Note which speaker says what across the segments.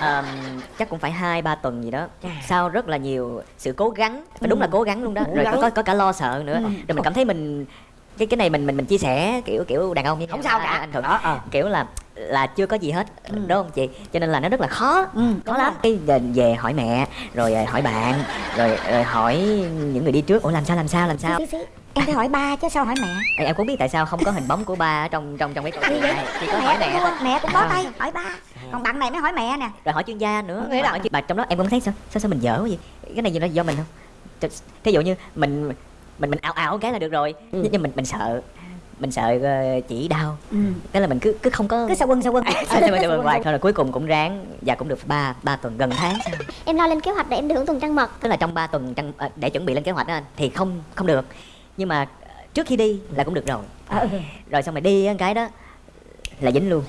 Speaker 1: Ờm, chắc cũng phải hai ba tuần gì đó. Sau rất là nhiều sự cố gắng và đúng là cố gắng luôn đó.
Speaker 2: Cố
Speaker 1: rồi có, có có cả lo sợ nữa. Rồi mình cảm thấy mình cái cái này mình mình mình chia sẻ kiểu kiểu đàn ông như
Speaker 2: Không sao cả.
Speaker 1: anh thuận.
Speaker 2: Đó, ờ.
Speaker 1: kiểu là là chưa có gì hết đúng không chị? Cho nên là nó rất là khó.
Speaker 2: Ừ,
Speaker 1: khó lắm. cái về, về hỏi mẹ rồi ờ, hỏi bạn rồi, rồi hỏi những người đi trước. Ủa làm sao làm sao làm sao.
Speaker 3: Em phải hỏi ba chứ sao hỏi mẹ?
Speaker 1: Ê, em cũng biết tại sao không có hình bóng của ba ở trong trong trong cái câu chuyện này. Chỉ có hỏi
Speaker 3: mẹ
Speaker 1: mẹ
Speaker 3: cũng
Speaker 1: thôi.
Speaker 3: mẹ cũng bó tay. Hỏi ba còn bạn này mới hỏi mẹ nè.
Speaker 1: Rồi hỏi chuyên gia nữa.
Speaker 2: Nghĩa là-
Speaker 1: hỏi chuyên- mà trong đó em cũng thấy sao sao sao mình dở quá vậy? Cái này gì nó do mình không? Th- thí dụ như mình mình mình ảo ảo cái là được rồi. Nhưng nhưng mình mình sợ mình sợ ờ, chỉ đau.
Speaker 3: Ừ.
Speaker 1: cái là mình cứ cứ không có
Speaker 3: cứ sao quân sao quân
Speaker 1: à, sao mà sao mà hoài thôi là cuối cùng cũng ráng và cũng được ba ba tuần gần tháng sau.
Speaker 4: Em lo lên kế hoạch để em được hưởng tuần trăng mật.
Speaker 1: Tức là trong 3 tuần trăng ờ, để chuẩn bị lên kế hoạch đó anh, thì không không được. Nhưng mà trước khi đi là cũng được rồi.
Speaker 3: Ờ,
Speaker 1: rồi xong rồi đi cái đó là dính luôn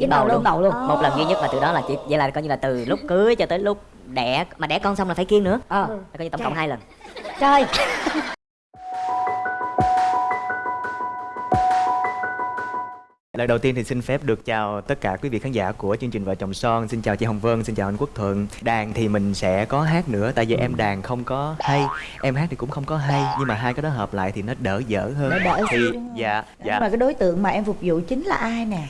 Speaker 3: Dính đầu luôn.
Speaker 2: đầu luôn
Speaker 3: Ờ.
Speaker 1: một lần duy nhất mà từ đó là chỉ vậy là coi như là từ lúc cưới cho tới lúc đẻ mà đẻ con xong là phải kiêng nữa
Speaker 2: ờ
Speaker 1: là coi như tổng cộng hai lần
Speaker 3: trời
Speaker 5: Lời đầu tiên thì xin phép được chào tất cả quý vị khán giả của chương trình Vợ chồng son. Xin chào chị Hồng Vân, xin chào anh Quốc Thuận. Đàn thì mình sẽ có hát nữa tại vì em đàn không có hay, em hát thì cũng không có hay nhưng mà hai cái đó hợp lại thì nó đỡ dở hơn.
Speaker 6: Đỡ đỡ
Speaker 5: thì dạ
Speaker 6: Nhưng
Speaker 5: dạ
Speaker 6: mà cái đối tượng mà em phục vụ chính là ai nè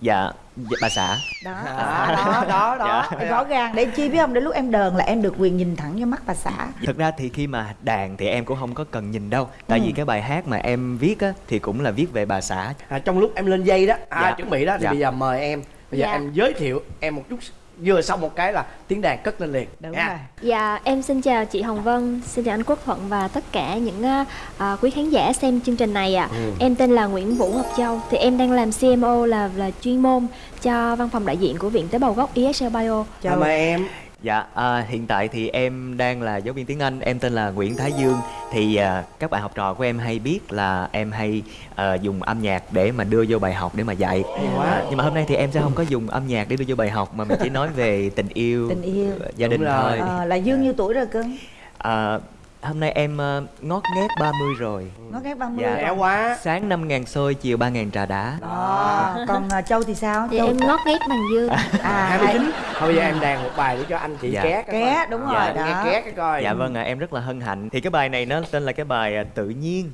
Speaker 5: dạ dạ, bà xã.
Speaker 6: đó
Speaker 2: À, đó đó đó
Speaker 5: Dạ.
Speaker 6: rõ ràng để chi biết không đến lúc em đờn là em được quyền nhìn thẳng vô mắt bà xã
Speaker 5: Thực ra thì khi mà đàn thì em cũng không có cần nhìn đâu Tại
Speaker 6: Ừ.
Speaker 5: vì cái bài hát mà em viết á thì cũng là viết về bà xã
Speaker 2: à, trong lúc em lên dây đó à,
Speaker 5: Dạ.
Speaker 2: chuẩn bị đó thì
Speaker 5: Dạ.
Speaker 2: bây giờ mời em bây giờ
Speaker 4: Dạ.
Speaker 2: em giới thiệu em một chút vừa xong một cái là tiếng đàn cất lên liền.
Speaker 6: Đúng
Speaker 2: nha.
Speaker 6: rồi.
Speaker 4: Dạ em xin chào chị Hồng Vân Xin chào anh Quốc Thuận và tất cả những à, à, quý khán giả xem chương trình này ạ.
Speaker 2: Ừ.
Speaker 4: Em tên là Nguyễn Vũ Ngọc Châu Thì em đang làm CMO là là chuyên môn cho văn phòng đại diện của Viện Tế bào gốc ESL Bio.
Speaker 2: À, mời em
Speaker 5: Dạ, à, hiện tại thì em đang là giáo viên tiếng Anh, em tên là Nguyễn Thái Dương. Thì à, các bạn học trò của em hay biết là em hay à, dùng âm nhạc để mà đưa vô bài học để mà dạy.
Speaker 2: Quá.
Speaker 5: à, Nhưng mà hôm nay thì em sẽ không có dùng âm nhạc để đưa vô bài học Mà mình chỉ nói về tình yêu,
Speaker 6: tình yêu.
Speaker 5: gia đình
Speaker 2: rồi.
Speaker 5: thôi.
Speaker 6: Ờ, là dương nhiêu tuổi rồi cưng?
Speaker 5: À, Hôm nay em à, ngót nghét 30 rồi.
Speaker 6: Ngót ghét 30
Speaker 5: Dạ.
Speaker 2: trẻ quá.
Speaker 5: Sáng 5 ngàn xôi, chiều 3 ngàn trà đá.
Speaker 6: Đó. còn à, châu thì sao?
Speaker 4: Thì
Speaker 6: châu
Speaker 4: em ngót nghét bằng dương
Speaker 6: à
Speaker 2: 29 thôi bây giờ em đàn một bài để cho anh chị
Speaker 5: Dạ.
Speaker 2: ké
Speaker 6: Ké, đúng
Speaker 2: Dạ,
Speaker 6: rồi,
Speaker 2: nghe
Speaker 6: đó.
Speaker 2: ké cái coi.
Speaker 5: Dạ vâng ạ, em rất là hân hạnh. Thì cái bài này nó tên là cái bài à, Tự nhiên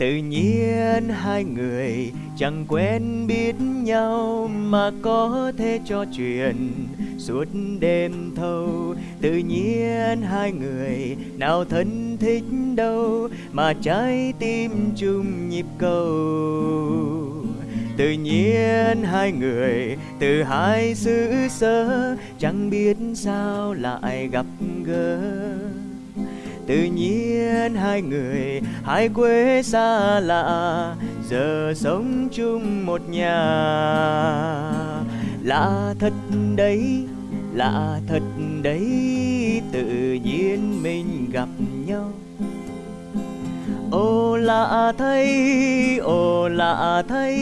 Speaker 5: Tự nhiên hai người chẳng quen biết nhau Mà có thể trò chuyện. Suốt đêm thâu, Tự nhiên hai người nào thân thích đâu Mà trái tim chung nhịp cầu. Tự nhiên hai người từ hai xứ sở Chẳng biết sao lại gặp gỡ. Tự nhiên hai người hai quê xa lạ Giờ sống chung một nhà. Lạ thật đấy, lạ thật đấy Tự nhiên mình gặp nhau. Ô lạ thay, ô lạ thay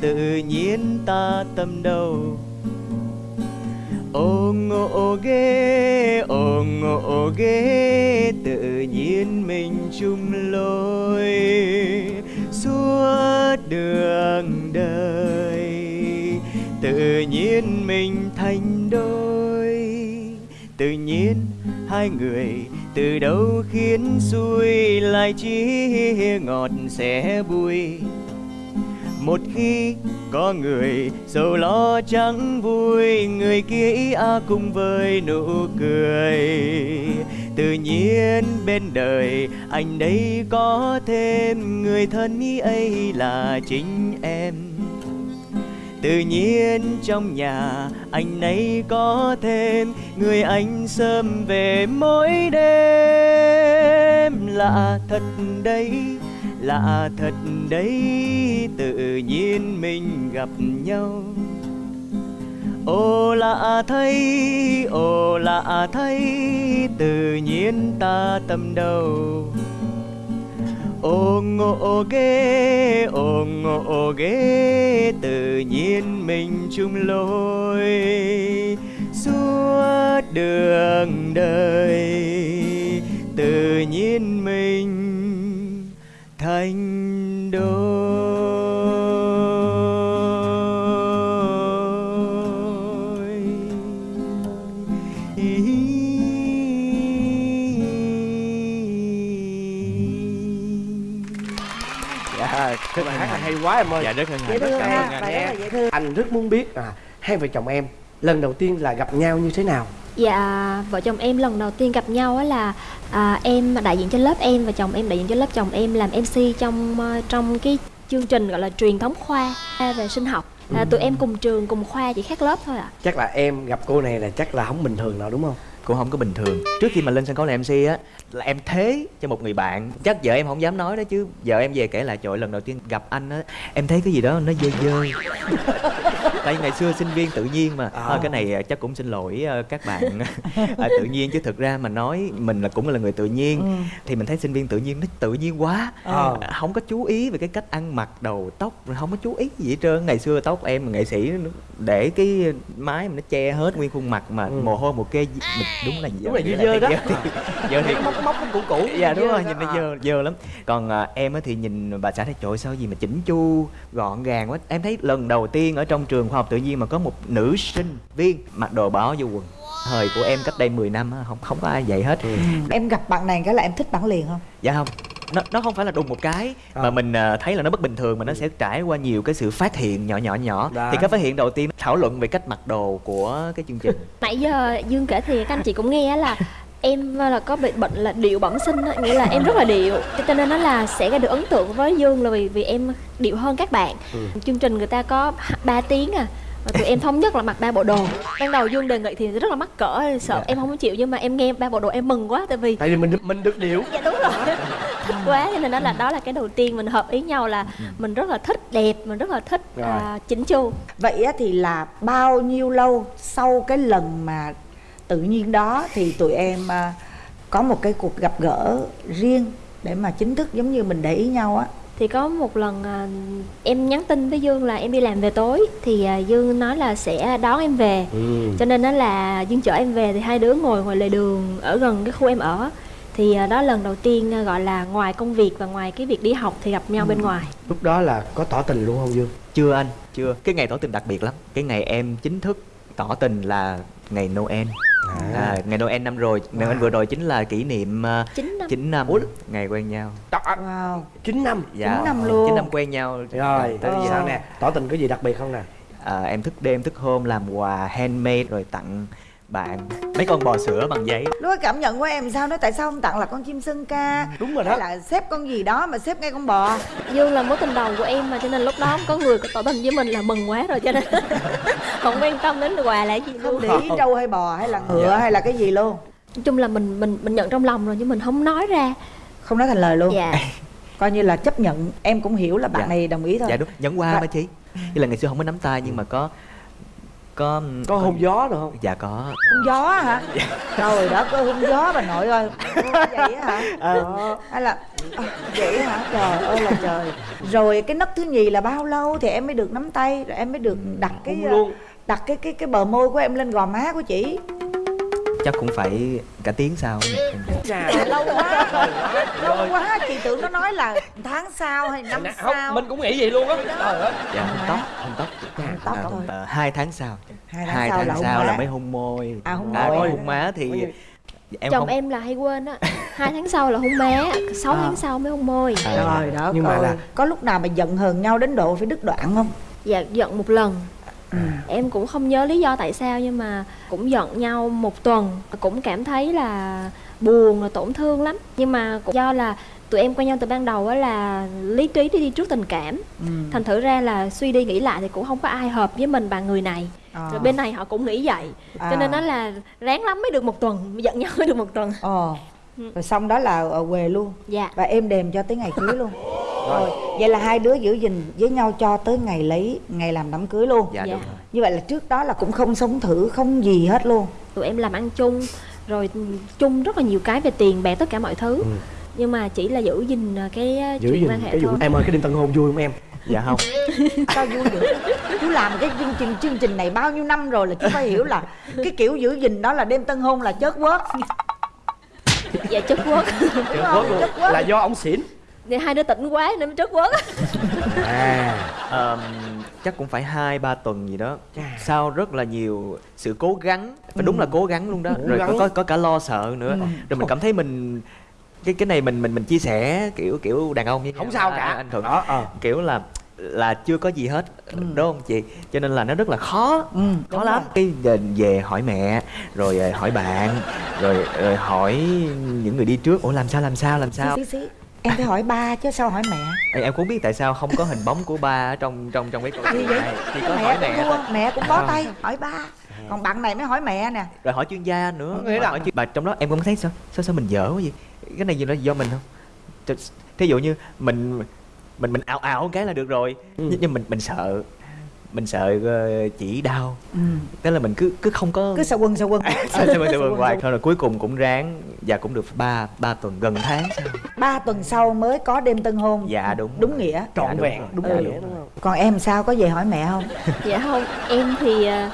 Speaker 5: Tự nhiên ta tâm đầu. Ông ngộ ghê, ông ngộ ghê Tự nhiên mình chung lối Suốt đường đời. Tự nhiên mình thành đôi Tự nhiên hai người từ đâu khiến xuôi lại chỉ ngọt sẽ bùi một khi có người sầu lo chẳng vui, người kia ý a cùng với nụ cười. Tự nhiên bên đời anh đây có thêm, người thân ý ấy là chính em. Tự nhiên trong nhà anh ấy có thêm, người anh sớm về mỗi đêm. Lạ thật đấy lạ thật đấy tự nhiên mình gặp nhau. Ồ lạ thay, ồ lạ thay, tự nhiên ta tâm đầu. Ồ ngộ ghê, ồ ngộ ghê, tự nhiên mình chung lối. Suốt đường đời, tự nhiên mình anh đôi
Speaker 2: ý, dạ, bài hát là hay quá em ơi.
Speaker 5: Dạ rất hân hạnh,
Speaker 6: rất
Speaker 5: cảm ơn anh.
Speaker 2: Anh rất muốn biết à, hai vợ chồng em lần đầu tiên là gặp nhau như thế nào?
Speaker 4: Dạ, vợ chồng em lần đầu tiên gặp nhau á là à, em đại diện cho lớp em và chồng em đại diện cho lớp chồng em làm MC trong ờ, trong cái chương trình gọi là truyền thống khoa về sinh học. À, tụi em cùng trường cùng khoa chỉ khác lớp thôi ạ.
Speaker 2: chắc là em gặp cô này là chắc là không bình thường nào đúng không
Speaker 5: cũng không có bình thường. Trước khi mà lên sân khấu làm MC á là em thế cho một người bạn. Chắc vợ em không dám nói đó chứ vợ em về kể lại trời ơi, lần đầu tiên gặp anh á em thấy cái gì đó nó dơ dơ. Tại ngày xưa sinh viên tự nhiên mà.
Speaker 2: À.
Speaker 5: Cái này chắc cũng xin lỗi ờ, các bạn. À, tự nhiên chứ thực ra mà nói mình là cũng là người tự nhiên. Thì mình thấy sinh viên tự nhiên nó tự nhiên quá.
Speaker 2: Ờ.
Speaker 5: À, không có chú ý về cái cách ăn mặc đầu tóc không có chú ý gì hết trơn. Ngày xưa tóc em nghệ sĩ để cái mái mà nó che hết nguyên khuôn mặt mà
Speaker 2: Ừ.
Speaker 5: mồ hôi một kê mình đúng là
Speaker 2: Đúng là dơ đó.
Speaker 5: thì- dơ thì
Speaker 2: móc móc nó cũ cũ
Speaker 5: dạ đúng
Speaker 2: dơ
Speaker 5: rồi nhìn nó
Speaker 2: À.
Speaker 5: dơ dơ lắm. Còn à, em á thì nhìn bà xã thấy trời sao gì mà chỉnh chu gọn gàng quá. Em thấy lần đầu tiên ở trong trường khoa học tự nhiên mà có một nữ sinh viên mặc đồ bỏ vô quần. Thời của em cách đây 10 năm á không không có ai vậy hết.
Speaker 6: Em gặp bạn này cái là em thích bạn liền không?
Speaker 5: Dạ không nó nó không phải là đùng một cái
Speaker 2: Ờ.
Speaker 5: mà mình à, thấy là nó bất bình thường mà nó sẽ trải qua nhiều cái sự phát hiện nhỏ nhỏ nhỏ.
Speaker 2: Đó.
Speaker 5: thì cái phát hiện đầu tiên thảo luận về cách mặc đồ của cái chương trình.
Speaker 4: Nãy giờ Dương kể thì các anh chị cũng nghe á là em là có bị bệnh là điệu bẩm sinh á, nghĩa là em rất là điệu. Cho nên nó là sẽ gây được ấn tượng với Dương là vì vì em điệu hơn các bạn. Chương trình người ta có 3 tiếng à và tụi em thống nhất là mặc ba bộ đồ. Ban đầu Dương đề nghị thì rất là mắc cỡ sợ em không có chịu nhưng mà em nghe ba bộ đồ em mừng quá tại vì
Speaker 2: tại vì mình mình được điệu
Speaker 4: dạ đúng rồi. Thích quá cho nên đó là đó là cái đầu tiên mình hợp ý nhau là mình rất là thích đẹp mình rất là thích
Speaker 2: Rồi.
Speaker 4: à, chỉnh chu.
Speaker 6: Vậy á thì là bao nhiêu lâu sau cái lần mà tự nhiên đó thì tụi em à, có một cái cuộc gặp gỡ riêng để mà chính thức giống như mình để ý nhau á
Speaker 4: thì có một lần à, em nhắn tin với Dương là em đi làm về tối. Thì à, Dương nói là sẽ đón em về.
Speaker 2: Ừ.
Speaker 4: cho nên đó là Dương chở em về thì hai đứa ngồi ngoài lề đường ở gần cái khu em ở. Thì à, đó lần đầu tiên à, gọi là ngoài công việc và ngoài cái việc đi học thì gặp nhau bên ngoài.
Speaker 2: Lúc đó là có tỏ tình luôn không dương?
Speaker 5: Chưa anh chưa. Cái ngày tỏ tình đặc biệt lắm. Cái ngày em chính thức tỏ tình là ngày noel à, ngày noel năm rồi noel vừa rồi chính là kỷ niệm uh,
Speaker 4: 9 năm.
Speaker 5: 9 năm
Speaker 2: Ủa?
Speaker 5: ngày quen nhau.
Speaker 6: Wow.
Speaker 2: Chín năm.
Speaker 5: Dạ.
Speaker 6: Chín năm luôn.
Speaker 5: 9 năm quen nhau.
Speaker 2: Rồi
Speaker 5: tới
Speaker 2: sao
Speaker 5: giờ
Speaker 2: nè. Tỏ tình có gì đặc biệt không nè?
Speaker 5: À, em thức đêm thức hôm làm quà handmade rồi tặng bạn mấy con bò sữa bằng giấy.
Speaker 6: Lúc ấy cảm nhận của em sao? Nói tại sao không tặng là con chim sơn ca?
Speaker 2: Đúng rồi
Speaker 6: hay
Speaker 2: đó
Speaker 6: là xếp con gì đó mà xếp ngay con bò?
Speaker 4: Dương là mối tình đầu của em mà cho nên lúc đó có người có tỏ tình với mình là mừng quá rồi cho nên không quan tâm đến quà là cái gì
Speaker 6: không
Speaker 4: luôn
Speaker 6: để ý trâu hay bò hay là ngựa
Speaker 5: Dạ.
Speaker 6: hay là cái gì luôn.
Speaker 4: Nói chung là mình mình mình nhận trong lòng rồi nhưng mình không nói ra.
Speaker 6: Không nói thành lời luôn.
Speaker 4: Dạ.
Speaker 6: Coi như là chấp nhận em cũng hiểu là bạn
Speaker 5: Dạ.
Speaker 6: này đồng ý thôi.
Speaker 5: Dạ đúng nhẫn qua
Speaker 6: Và-
Speaker 5: mà chị. Như là ngày xưa không có nắm tay nhưng mà có có
Speaker 2: có hôn gió được không?
Speaker 5: Dạ có.
Speaker 6: Hôn gió hả? Trời đó có hôn gió bà nội ơi. Vậy á hả? Ờ, hay là à, vậy hả? Trời ơi là trời. Rồi cái nấc thứ nhì là bao lâu thì em mới được nắm tay rồi em mới được đặt cái
Speaker 2: hôn luôn.
Speaker 6: đặt cái cái cái bờ môi của em lên gò má của chị
Speaker 5: chắc cũng phải cả tiếng sau.
Speaker 6: Trời, lâu quá lâu quá chị tưởng nó nói là tháng sau hay năm
Speaker 2: không
Speaker 6: sau.
Speaker 2: mình cũng nghĩ vậy luôn á. Trời ơi.
Speaker 5: Dạ hôn tóc hôn tóc.
Speaker 6: Tóc
Speaker 5: À,
Speaker 6: thôi.
Speaker 5: ờ, hai tháng sau.
Speaker 6: Hai tháng
Speaker 5: hai
Speaker 6: sau
Speaker 5: tháng
Speaker 6: là hôn
Speaker 5: sau là mới hôn môi.
Speaker 6: À, hôn
Speaker 5: À,
Speaker 6: môi.
Speaker 5: hôn má thì em
Speaker 4: chồng
Speaker 5: không
Speaker 4: em là hay quên á. Hai tháng sau là hôn má sáu
Speaker 6: À.
Speaker 4: tháng sau mới hôn môi.
Speaker 5: À,
Speaker 6: trời đó
Speaker 2: Nhưng mà là-
Speaker 6: có lúc nào mà giận hờn nhau đến độ phải đứt đoạn không?
Speaker 4: Dạ giận một lần
Speaker 6: ừ.
Speaker 4: em cũng không nhớ lý do tại sao nhưng mà cũng giận nhau một tuần cũng cảm thấy là buồn là tổn thương lắm. Nhưng mà cũng do là tụi em quen nhau từ ban đầu á là lý trí đi đi trước tình cảm.
Speaker 6: Ừ.
Speaker 4: thành thử ra là suy đi nghĩ lại thì cũng không có ai hợp với mình bằng người này.
Speaker 6: À.
Speaker 4: rồi bên này họ cũng nghĩ vậy.
Speaker 6: À.
Speaker 4: cho nên nó là ráng lắm mới được một tuần giận nhau mới được một tuần.
Speaker 6: Ờ. Rồi xong đó là ở quê luôn.
Speaker 4: Dạ.
Speaker 6: Và êm đềm cho tới ngày cưới luôn rồi. Vậy là hai đứa giữ gìn với nhau cho tới ngày lấy ngày làm đám cưới luôn.
Speaker 5: Dạ
Speaker 4: Dạ.
Speaker 5: đúng rồi.
Speaker 6: Như vậy là trước đó là cũng không sống thử không gì hết luôn.
Speaker 4: Tụi em làm ăn chung rồi chung rất là nhiều cái về tiền bạc tất cả mọi thứ.
Speaker 2: Ừ.
Speaker 4: nhưng mà chỉ là giữ gìn cái uh,
Speaker 2: giữ
Speaker 4: chuyện
Speaker 2: gìn
Speaker 4: quan hệ
Speaker 2: cái vụ
Speaker 4: thôi.
Speaker 2: em ơi cái đêm tân hôn vui không em?
Speaker 5: Dạ không.
Speaker 6: Sao vui dữ chú làm cái chương trình chương trình này bao nhiêu năm rồi là chú phải hiểu là cái kiểu giữ gìn đó là đêm tân hôn là chớt quớt.
Speaker 4: Dạ
Speaker 6: đúng không? Chớt quớt.
Speaker 2: Là do ông xỉn
Speaker 4: thì hai đứa tỉnh quá nên mới chất quất
Speaker 2: à.
Speaker 5: Ờm, chắc cũng phải hai ba tuần gì đó.
Speaker 2: Chà.
Speaker 5: sau rất là nhiều sự cố gắng phải đúng là cố gắng luôn đó.
Speaker 2: Cố
Speaker 5: rồi
Speaker 2: gắng.
Speaker 5: có, có có cả lo sợ nữa. Rồi mình cảm thấy mình cái cái này mình mình mình chia sẻ kiểu kiểu đàn ông với
Speaker 2: không sao
Speaker 5: À,
Speaker 2: cả.
Speaker 5: anh thuận.
Speaker 2: Đó ờ.
Speaker 5: Kiểu là là chưa có gì hết đúng không chị? Cho nên là nó rất là khó.
Speaker 6: Ừ,
Speaker 5: khó lắm.
Speaker 6: rồi.
Speaker 5: cái về, về hỏi mẹ rồi ờ, hỏi bạn rồi, rồi hỏi những người đi trước. Ủa làm sao làm sao làm sao?
Speaker 6: xí xí xí em phải hỏi ba chứ sao hỏi mẹ?
Speaker 5: Ê, em cũng biết tại sao không có hình bóng của ba ở trong trong trong cái câu chuyện
Speaker 6: vậy?
Speaker 5: này. Chỉ
Speaker 6: Cái
Speaker 5: có hỏi
Speaker 6: mẹ
Speaker 5: mẹ
Speaker 6: cũng
Speaker 5: thôi.
Speaker 6: thua mẹ cũng bó tay. Hỏi ba. Còn bạn này mới hỏi mẹ nè.
Speaker 5: Rồi hỏi chuyên gia nữa.
Speaker 2: Là-
Speaker 5: hỏi chuyên... bà trong đó em cũng thấy sao? Sao sao mình dở quá vậy? Cái này gì nó do mình không? Th- thí dụ như mình mình mình ảo ảo cái là được rồi.
Speaker 2: Ừ.
Speaker 5: nhưng, nhưng mình mình sợ mình sợ ờ, chỉ đau.
Speaker 6: Ừ.
Speaker 5: tức là mình cứ cứ không có
Speaker 6: cứ sợ quần sợ quần.
Speaker 5: Sao sao sao hoài thôi rồi cuối cùng cũng ráng và cũng được ba ba tuần gần tháng sau.
Speaker 6: Ba tuần sau mới có đêm tân hôn.
Speaker 5: Dạ đúng
Speaker 6: đúng
Speaker 5: rồi.
Speaker 6: nghĩa.
Speaker 2: Trọn
Speaker 5: Dạ, đúng
Speaker 2: vẹn.
Speaker 5: rồi.
Speaker 2: đúng
Speaker 5: Dạ,
Speaker 2: nghĩa
Speaker 5: đúng
Speaker 2: đúng
Speaker 5: rồi.
Speaker 2: không
Speaker 6: còn em sao? Có về hỏi mẹ không?
Speaker 4: Dạ không. Em thì à,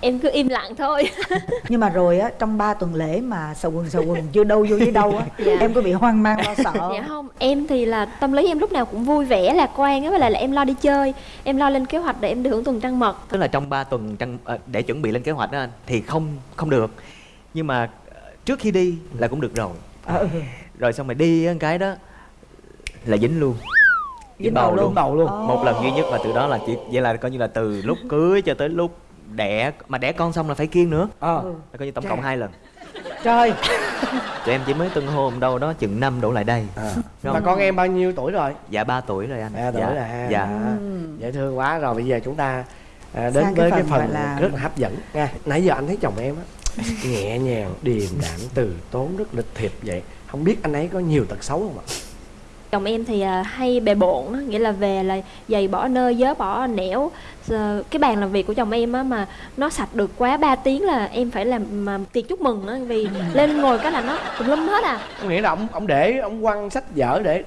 Speaker 4: em cứ im lặng thôi
Speaker 6: nhưng mà rồi á trong ba tuần lễ mà sầu quần sầu quần chưa đâu vô với đâu á
Speaker 4: Dạ.
Speaker 6: em có bị hoang mang lo sợ
Speaker 4: dạ không em thì là tâm lý em lúc nào cũng vui vẻ lạc quan á với lại là em lo đi chơi em lo lên kế hoạch để em đi hưởng tuần trăng mật
Speaker 5: tức là trong 3 tuần trăng ờ, để chuẩn bị lên kế hoạch đó anh thì không không được nhưng mà ờ, trước khi đi là cũng được rồi
Speaker 6: ừ.
Speaker 5: rồi xong rồi đi cái đó là dính luôn
Speaker 6: Dính bầu luôn.
Speaker 2: bầu luôn
Speaker 6: Ồ.
Speaker 5: một lần duy nhất và từ đó là chỉ vậy là coi như là từ lúc cưới cho tới lúc đẻ mà đẻ con xong là phải kiêng nữa.
Speaker 2: Ờ.
Speaker 6: Ừ.
Speaker 5: là coi như tổng
Speaker 2: Chà.
Speaker 5: cộng hai lần.
Speaker 6: Trời.
Speaker 5: Tụi em chỉ mới tân hôn đâu đó chừng năm đổ lại đây.
Speaker 2: À.
Speaker 5: Đúng
Speaker 2: mà con em bao nhiêu tuổi rồi?
Speaker 5: Dạ 3 tuổi rồi anh.
Speaker 2: Ba tuổi
Speaker 5: dạ,
Speaker 2: là ha.
Speaker 5: Dạ.
Speaker 2: À, dễ thương quá. Rồi bây giờ chúng ta à, đến
Speaker 6: Sang
Speaker 2: với
Speaker 6: cái
Speaker 2: cái
Speaker 6: phần
Speaker 2: phần
Speaker 6: gọi là-
Speaker 2: rất là hấp dẫn. Nha nãy giờ anh thấy chồng em á nhẹ nhàng điềm đạm từ tốn rất lịch thiệp vậy. Không biết anh ấy có nhiều tật xấu không ạ?
Speaker 4: Chồng em thì à, hay bề bộn á, nghĩa là về là giày bỏ nơi vớ bỏ nẻo cái bàn làm việc của chồng em á mà nó sạch được quá 3 tiếng là em phải làm mà tiệc chúc mừng á vì lên ngồi cái là nó tùm lum hết à.
Speaker 2: Có nghĩa là ông ông để ông quăng sách vở để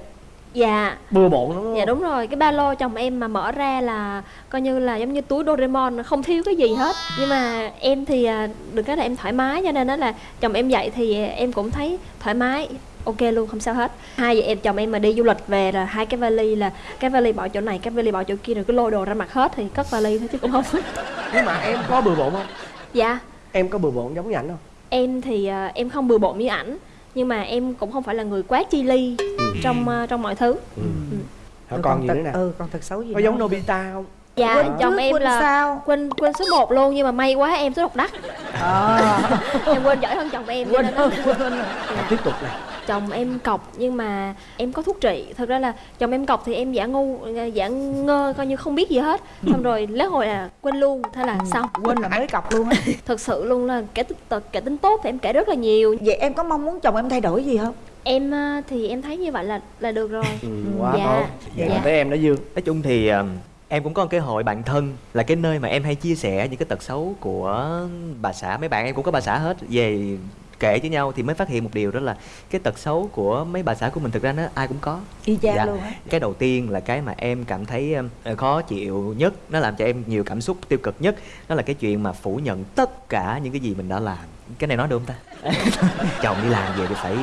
Speaker 4: dạ.
Speaker 2: bừa bộn đúng
Speaker 4: dạ
Speaker 2: không?
Speaker 4: đúng rồi. Cái ba lô chồng em mà mở ra là coi như là giống như túi Doraemon không thiếu cái gì hết. Nhưng mà em thì à, được cái là em thoải mái cho nên đó là chồng em dậy thì em cũng thấy thoải mái ok luôn không sao hết. Hai vợ em chồng em mà đi du lịch về là hai cái vali là cái vali bỏ chỗ này cái vali bỏ chỗ kia rồi cứ lôi đồ ra mặt hết thì cất vali thôi chứ cũng không.
Speaker 2: Nhưng mà em có bừa bộn không?
Speaker 4: Dạ.
Speaker 2: Em có bừa bộn giống như ảnh không?
Speaker 4: Em thì à, em không bừa bộn như ảnh nhưng mà em cũng không phải là người quá chi ly trong à, trong mọi thứ.
Speaker 2: Ừ.
Speaker 6: Ừ.
Speaker 2: Rồi còn gì nữa nè?
Speaker 6: Ừ còn tật xấu gì
Speaker 2: có giống? Nobita không?
Speaker 4: Dạ
Speaker 6: Quên
Speaker 4: chồng em
Speaker 6: quên
Speaker 4: là
Speaker 6: sao?
Speaker 4: quên quên số 1 luôn nhưng mà may quá em số độc đắc.
Speaker 6: À,
Speaker 4: em quên giỏi hơn chồng em
Speaker 6: quên hơn quên hơn.
Speaker 2: Rồi tiếp tục này
Speaker 4: chồng em cọc nhưng mà em có thuốc trị. Thật ra là chồng em cọc thì em giả ngu giả ngơ coi như không biết gì hết. Xong rồi lết hồi là quên luôn thế là xong.
Speaker 6: quên là mới cọc luôn á.
Speaker 4: Thật sự luôn là kẻ tính tật kẻ tính tốt thì em kể rất là nhiều.
Speaker 6: Vậy em có mong muốn chồng em thay đổi gì không?
Speaker 4: Em à, thì em thấy như vậy là là được rồi.
Speaker 2: Ừ, quá
Speaker 4: Dạ.
Speaker 2: tốt. Dạ.
Speaker 4: Dạ.
Speaker 2: tới em đó dương.
Speaker 5: Nói chung thì ờ, em cũng có một cái hội bạn thân là cái nơi mà em hay chia sẻ những cái tật xấu của bà xã. Mấy bạn em cũng có bà xã hết về kể với nhau thì mới phát hiện một điều đó là cái tật xấu của mấy bà xã của mình thực ra nó ai cũng có.
Speaker 6: Y chang
Speaker 5: Dạ.
Speaker 6: luôn á.
Speaker 5: Cái đầu tiên là cái mà em cảm thấy um, khó chịu nhất nó làm cho em nhiều cảm xúc tiêu cực nhất đó là cái chuyện mà phủ nhận tất cả những cái gì mình đã làm. Cái này nói được không ta? Chồng đi làm về thì phải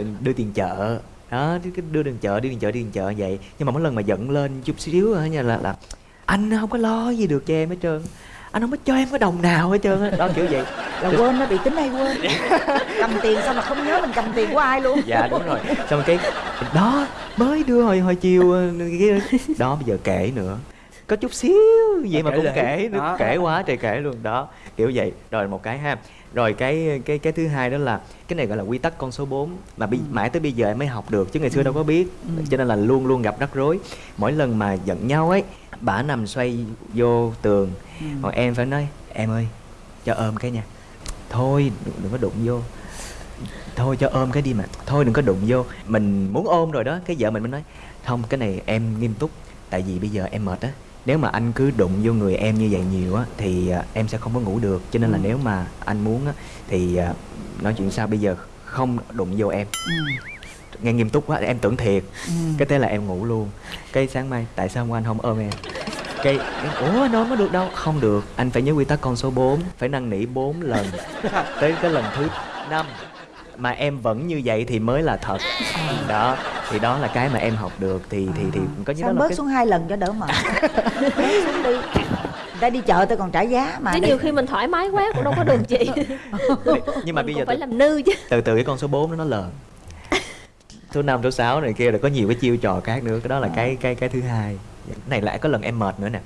Speaker 5: uh, đưa tiền chợ. Đó cái đưa tiền chợ đưa tiền chợ đưa tiền chợ vậy. Nhưng mà mỗi lần mà giận lên chút xíu á nha là là anh không có lo gì được cho em hết trơn anh không có cho em cái đồng nào hết trơn á. Đó kiểu vậy.
Speaker 6: Là quên nó bị tính hay quên. Cầm tiền xong là không nhớ mình cầm tiền của ai luôn?
Speaker 5: Dạ đúng rồi. Xong cái đó mới đưa hồi hồi chiều ờ, đó bây giờ kể nữa. Có chút xíu vậy mà
Speaker 2: Kể
Speaker 5: cũng kể nữa kể quá trời kể luôn. Đó kiểu vậy. Rồi một cái ha. Rồi cái cái cái thứ hai đó là cái này gọi là quy tắc con số 4 mà bi, mãi tới bây giờ em mới học được chứ ngày xưa đâu có biết. Cho nên là luôn luôn gặp rắc rối. Mỗi lần mà giận nhau ấy bả nằm xoay vô tường. Còn em phải nói em ơi cho ôm cái nha. Thôi đừng, đừng có đụng vô. Thôi cho ôm cái đi mà. Thôi đừng có đụng vô. Mình muốn ôm rồi đó cái vợ mình mới nói không cái này em nghiêm túc tại vì bây giờ em mệt á. Nếu mà anh cứ đụng vô người em như vậy nhiều á thì à, em sẽ không có ngủ được. Cho nên là nếu mà anh muốn á thì à, nói chuyện sao? Bây giờ không đụng vô em nghe nghiêm túc quá em tưởng thiệt. Cái thế là em ngủ luôn. Cái sáng mai tại sao anh không ôm em? Cái em, ủa anh ôm có được đâu? Không được. Anh phải nhớ quy tắc con số 4 phải năn nỉ 4 lần. Tới cái lần thứ năm mà em vẫn như vậy thì mới là thật. Đó thì đó là cái mà em học được. Thì thì thì có như đó
Speaker 6: sao
Speaker 5: là
Speaker 6: bớt
Speaker 5: cái
Speaker 6: xuống hai lần cho đỡ mệt? Bớt xuống đi. Người ta đi chợ tôi còn trả giá mà
Speaker 4: chứ nhiều khi mình thoải mái quá cũng đâu có được chị.
Speaker 5: Nhưng mà
Speaker 4: Mình
Speaker 5: bây giờ
Speaker 4: phải
Speaker 5: từ,
Speaker 4: làm nư chứ.
Speaker 5: từ từ cái con số 4 đó nó lờn số 5, số 6 này kia rồi có nhiều cái chiêu trò khác nữa. Cái đó là cái cái cái thứ hai. Cái này lại có lần em mệt nữa nè.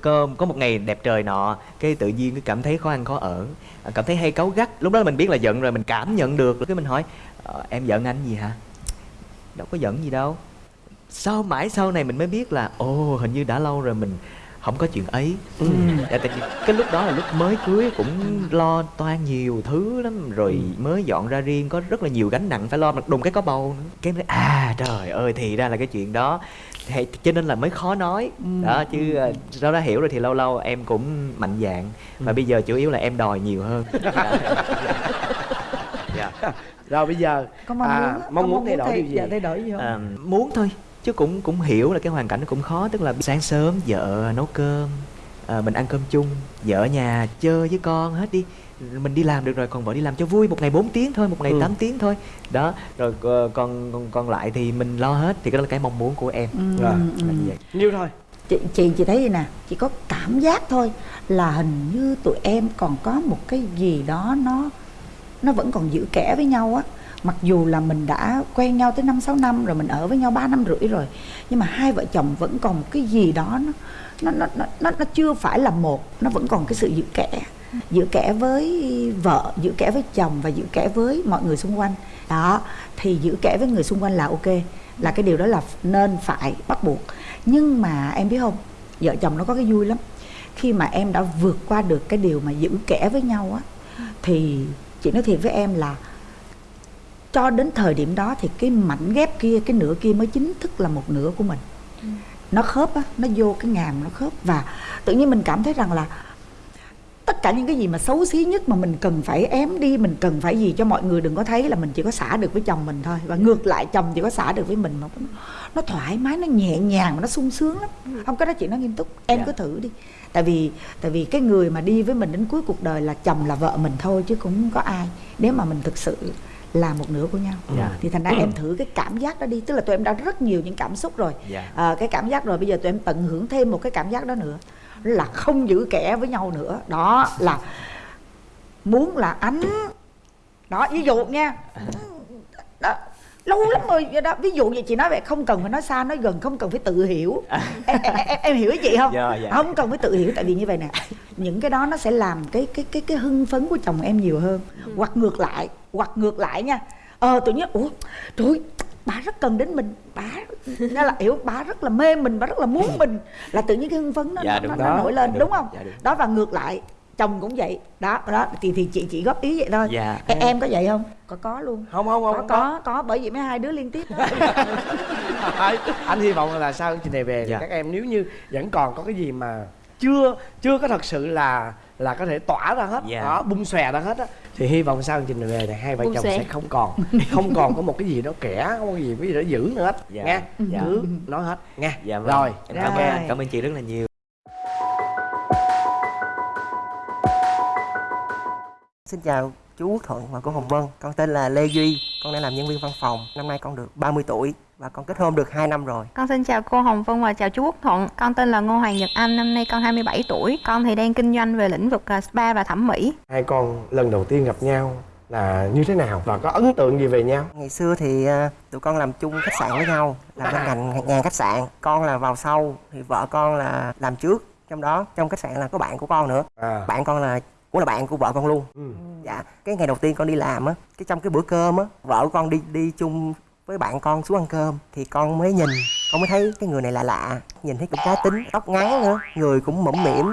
Speaker 5: Cơm có một ngày đẹp trời nọ cái tự nhiên cái cảm thấy khó ăn khó ở. À, cảm thấy hay cáu gắt. Lúc đó mình biết là giận rồi mình cảm nhận được. Cái mình hỏi "Ờ, em giận anh gì hả? Đâu có giận gì đâu. Sau mãi sau này mình mới biết là ồ hình như đã lâu rồi mình không có chuyện ấy. Dạ, tại cái lúc đó là lúc mới cưới cũng lo toan nhiều thứ lắm rồi mới dọn ra riêng có rất là nhiều gánh nặng phải lo mà đùng cái có bầu nữa. Cái nói à trời ơi thì ra là cái chuyện đó. Thì, cho nên là mới khó nói. Đó chứ ờ, sau đó hiểu rồi thì lâu lâu em cũng mạnh dạn. Và bây giờ chủ yếu là em đòi nhiều hơn. Dạ. dạ.
Speaker 2: rồi bây giờ
Speaker 6: có mong
Speaker 2: à,
Speaker 6: muốn á,
Speaker 2: mong
Speaker 6: có
Speaker 2: muốn thay đổi
Speaker 6: thay-
Speaker 2: điều gì?
Speaker 6: dạ, thay đổi gì không?
Speaker 5: À, muốn thôi chứ cũng cũng hiểu là cái hoàn cảnh nó cũng khó tức là sáng sớm vợ nấu cơm à, mình ăn cơm chung vợ ở nhà chơi với con hết đi. Mình đi làm được rồi còn vợ đi làm cho vui một ngày 4 tiếng thôi một ngày
Speaker 2: Ừ.
Speaker 5: 8 tiếng thôi. Đó rồi ờ, còn còn còn lại thì mình lo hết thì cái đó là cái mong muốn của em.
Speaker 6: Ừ,
Speaker 2: Rồi,
Speaker 6: ừ.
Speaker 5: là như vậy.
Speaker 2: Nhiêu thôi?
Speaker 6: Chị chị chị thấy gì nè chị có cảm giác thôi là hình như tụi em còn có một cái gì đó nó nó vẫn còn giữ kẽ với nhau á mặc dù là mình đã quen nhau tới năm sáu năm rồi mình ở với nhau 3 năm rưỡi rồi nhưng mà hai vợ chồng vẫn còn một cái gì đó nó nó nó nó nó, nó chưa phải là một nó vẫn còn cái sự giữ kẽ giữ kẽ với vợ giữ kẽ với chồng và giữ kẽ với mọi người xung quanh. Đó thì giữ kẽ với người xung quanh là ok là cái điều đó là nên phải bắt buộc. Nhưng mà em biết không vợ chồng nó có cái vui lắm. Khi mà em đã vượt qua được cái điều mà giữ kẽ với nhau á thì chị nói thiệt với em là cho đến thời điểm đó thì cái mảnh ghép kia cái nửa kia mới chính thức là một nửa của mình. Nó khớp á nó vô cái ngàm nó khớp. Và tự nhiên mình cảm thấy rằng là tất cả những cái gì mà xấu xí nhất mà mình cần phải ém đi mình cần phải gì cho mọi người đừng có thấy là mình chỉ có xả được với chồng mình thôi. Và ngược lại chồng chỉ có xả được với mình mà nó, nó thoải mái nó nhẹ nhàng mà nó sung sướng lắm. Không cái đó chị nói nghiêm túc. Em
Speaker 5: Dạ.
Speaker 6: cứ thử đi. Tại vì tại vì cái người mà đi với mình đến cuối cuộc đời là chồng là vợ mình thôi chứ cũng không có ai. Nếu mà mình thực sự là một nửa của nhau
Speaker 5: Dạ.
Speaker 6: thì thành ra em thử cái cảm giác đó đi tức là tụi em đã rất nhiều những cảm xúc rồi
Speaker 5: Dạ.
Speaker 6: à, cái cảm giác rồi bây giờ tụi em tận hưởng thêm một cái cảm giác đó nữa là không giữ kẻ với nhau nữa đó là muốn là ánh đó ví dụ nha đó, lâu lắm rồi đó. Ví dụ vậy chị nói vậy không cần phải nói xa nói gần không cần phải tự hiểu. Em, em, em, em hiểu chị không?
Speaker 5: Dạ, dạ.
Speaker 6: không cần phải tự hiểu tại vì như vậy nè những cái đó nó sẽ làm cái cái cái cái hưng phấn của chồng em nhiều hơn. Hoặc ngược lại hoặc ngược lại nha. Ờ tự nhiên ủa trời bà rất cần đến mình. Bà nó là hiểu bà rất là mê mình bà rất là muốn mình. Là tự nhiên cái hưng phấn nó,
Speaker 5: Dạ,
Speaker 6: nó, nó, nó nổi lên
Speaker 5: Dạ,
Speaker 6: đúng
Speaker 5: đúng.
Speaker 6: không?
Speaker 5: Dạ, đúng.
Speaker 6: đó và ngược lại chồng cũng vậy đó đó thì thì chị chỉ góp ý vậy thôi
Speaker 5: Dạ.
Speaker 6: em, em có vậy không có có luôn
Speaker 2: không không không
Speaker 6: có có có bởi vì mấy hai đứa liên tiếp
Speaker 2: anh hy vọng là sau chương trình này về thì
Speaker 5: Dạ.
Speaker 2: các em nếu như vẫn còn có cái gì mà chưa chưa có thật sự là là có thể tỏa ra hết
Speaker 5: Dạ.
Speaker 2: đó bung xòe ra hết á thì hy vọng sau chương trình này về thì hai vợ
Speaker 4: Bung
Speaker 2: chồng
Speaker 4: xòe.
Speaker 2: sẽ không còn không còn có một cái gì đó kẻ không có gì cái gì đó giữ nữa hết
Speaker 5: Dạ.
Speaker 2: nghe
Speaker 5: Dạ.
Speaker 2: cứ nói hết nghe
Speaker 5: dạ vâng.
Speaker 2: rồi
Speaker 5: cảm ơn cảm ơn chị rất là nhiều
Speaker 7: Xin chào chú Quốc Thuận và cô Hồng Vân. Con tên là Lê Duy Con đang làm nhân viên văn phòng. Năm nay con được 30 tuổi Và con kết hôn được 2 năm rồi.
Speaker 8: Con xin chào cô Hồng Vân và chào chú Quốc Thuận. Con tên là Ngô Hoàng Nhật Anh, năm nay con 27 tuổi. Con thì đang kinh doanh về lĩnh vực à, spa và thẩm mỹ.
Speaker 2: hai con lần đầu tiên gặp nhau là như thế nào và có ấn tượng gì về nhau?
Speaker 7: Ngày xưa thì à, tụi con làm chung khách sạn với nhau Làm bên ngành ngành khách sạn. Con là vào sau Thì vợ con là làm trước. Trong đó trong khách sạn là có bạn của con nữa.
Speaker 2: À.
Speaker 7: Bạn con là cũng là bạn của vợ con luôn.
Speaker 2: Ừ.
Speaker 7: Dạ Cái ngày đầu tiên con đi làm á Cái trong cái bữa cơm á Vợ con đi đi chung với bạn con xuống ăn cơm Thì con mới nhìn Con mới thấy cái người này lạ lạ Nhìn thấy cũng cá tính Tóc ngắn nữa Người cũng mõm mỉm.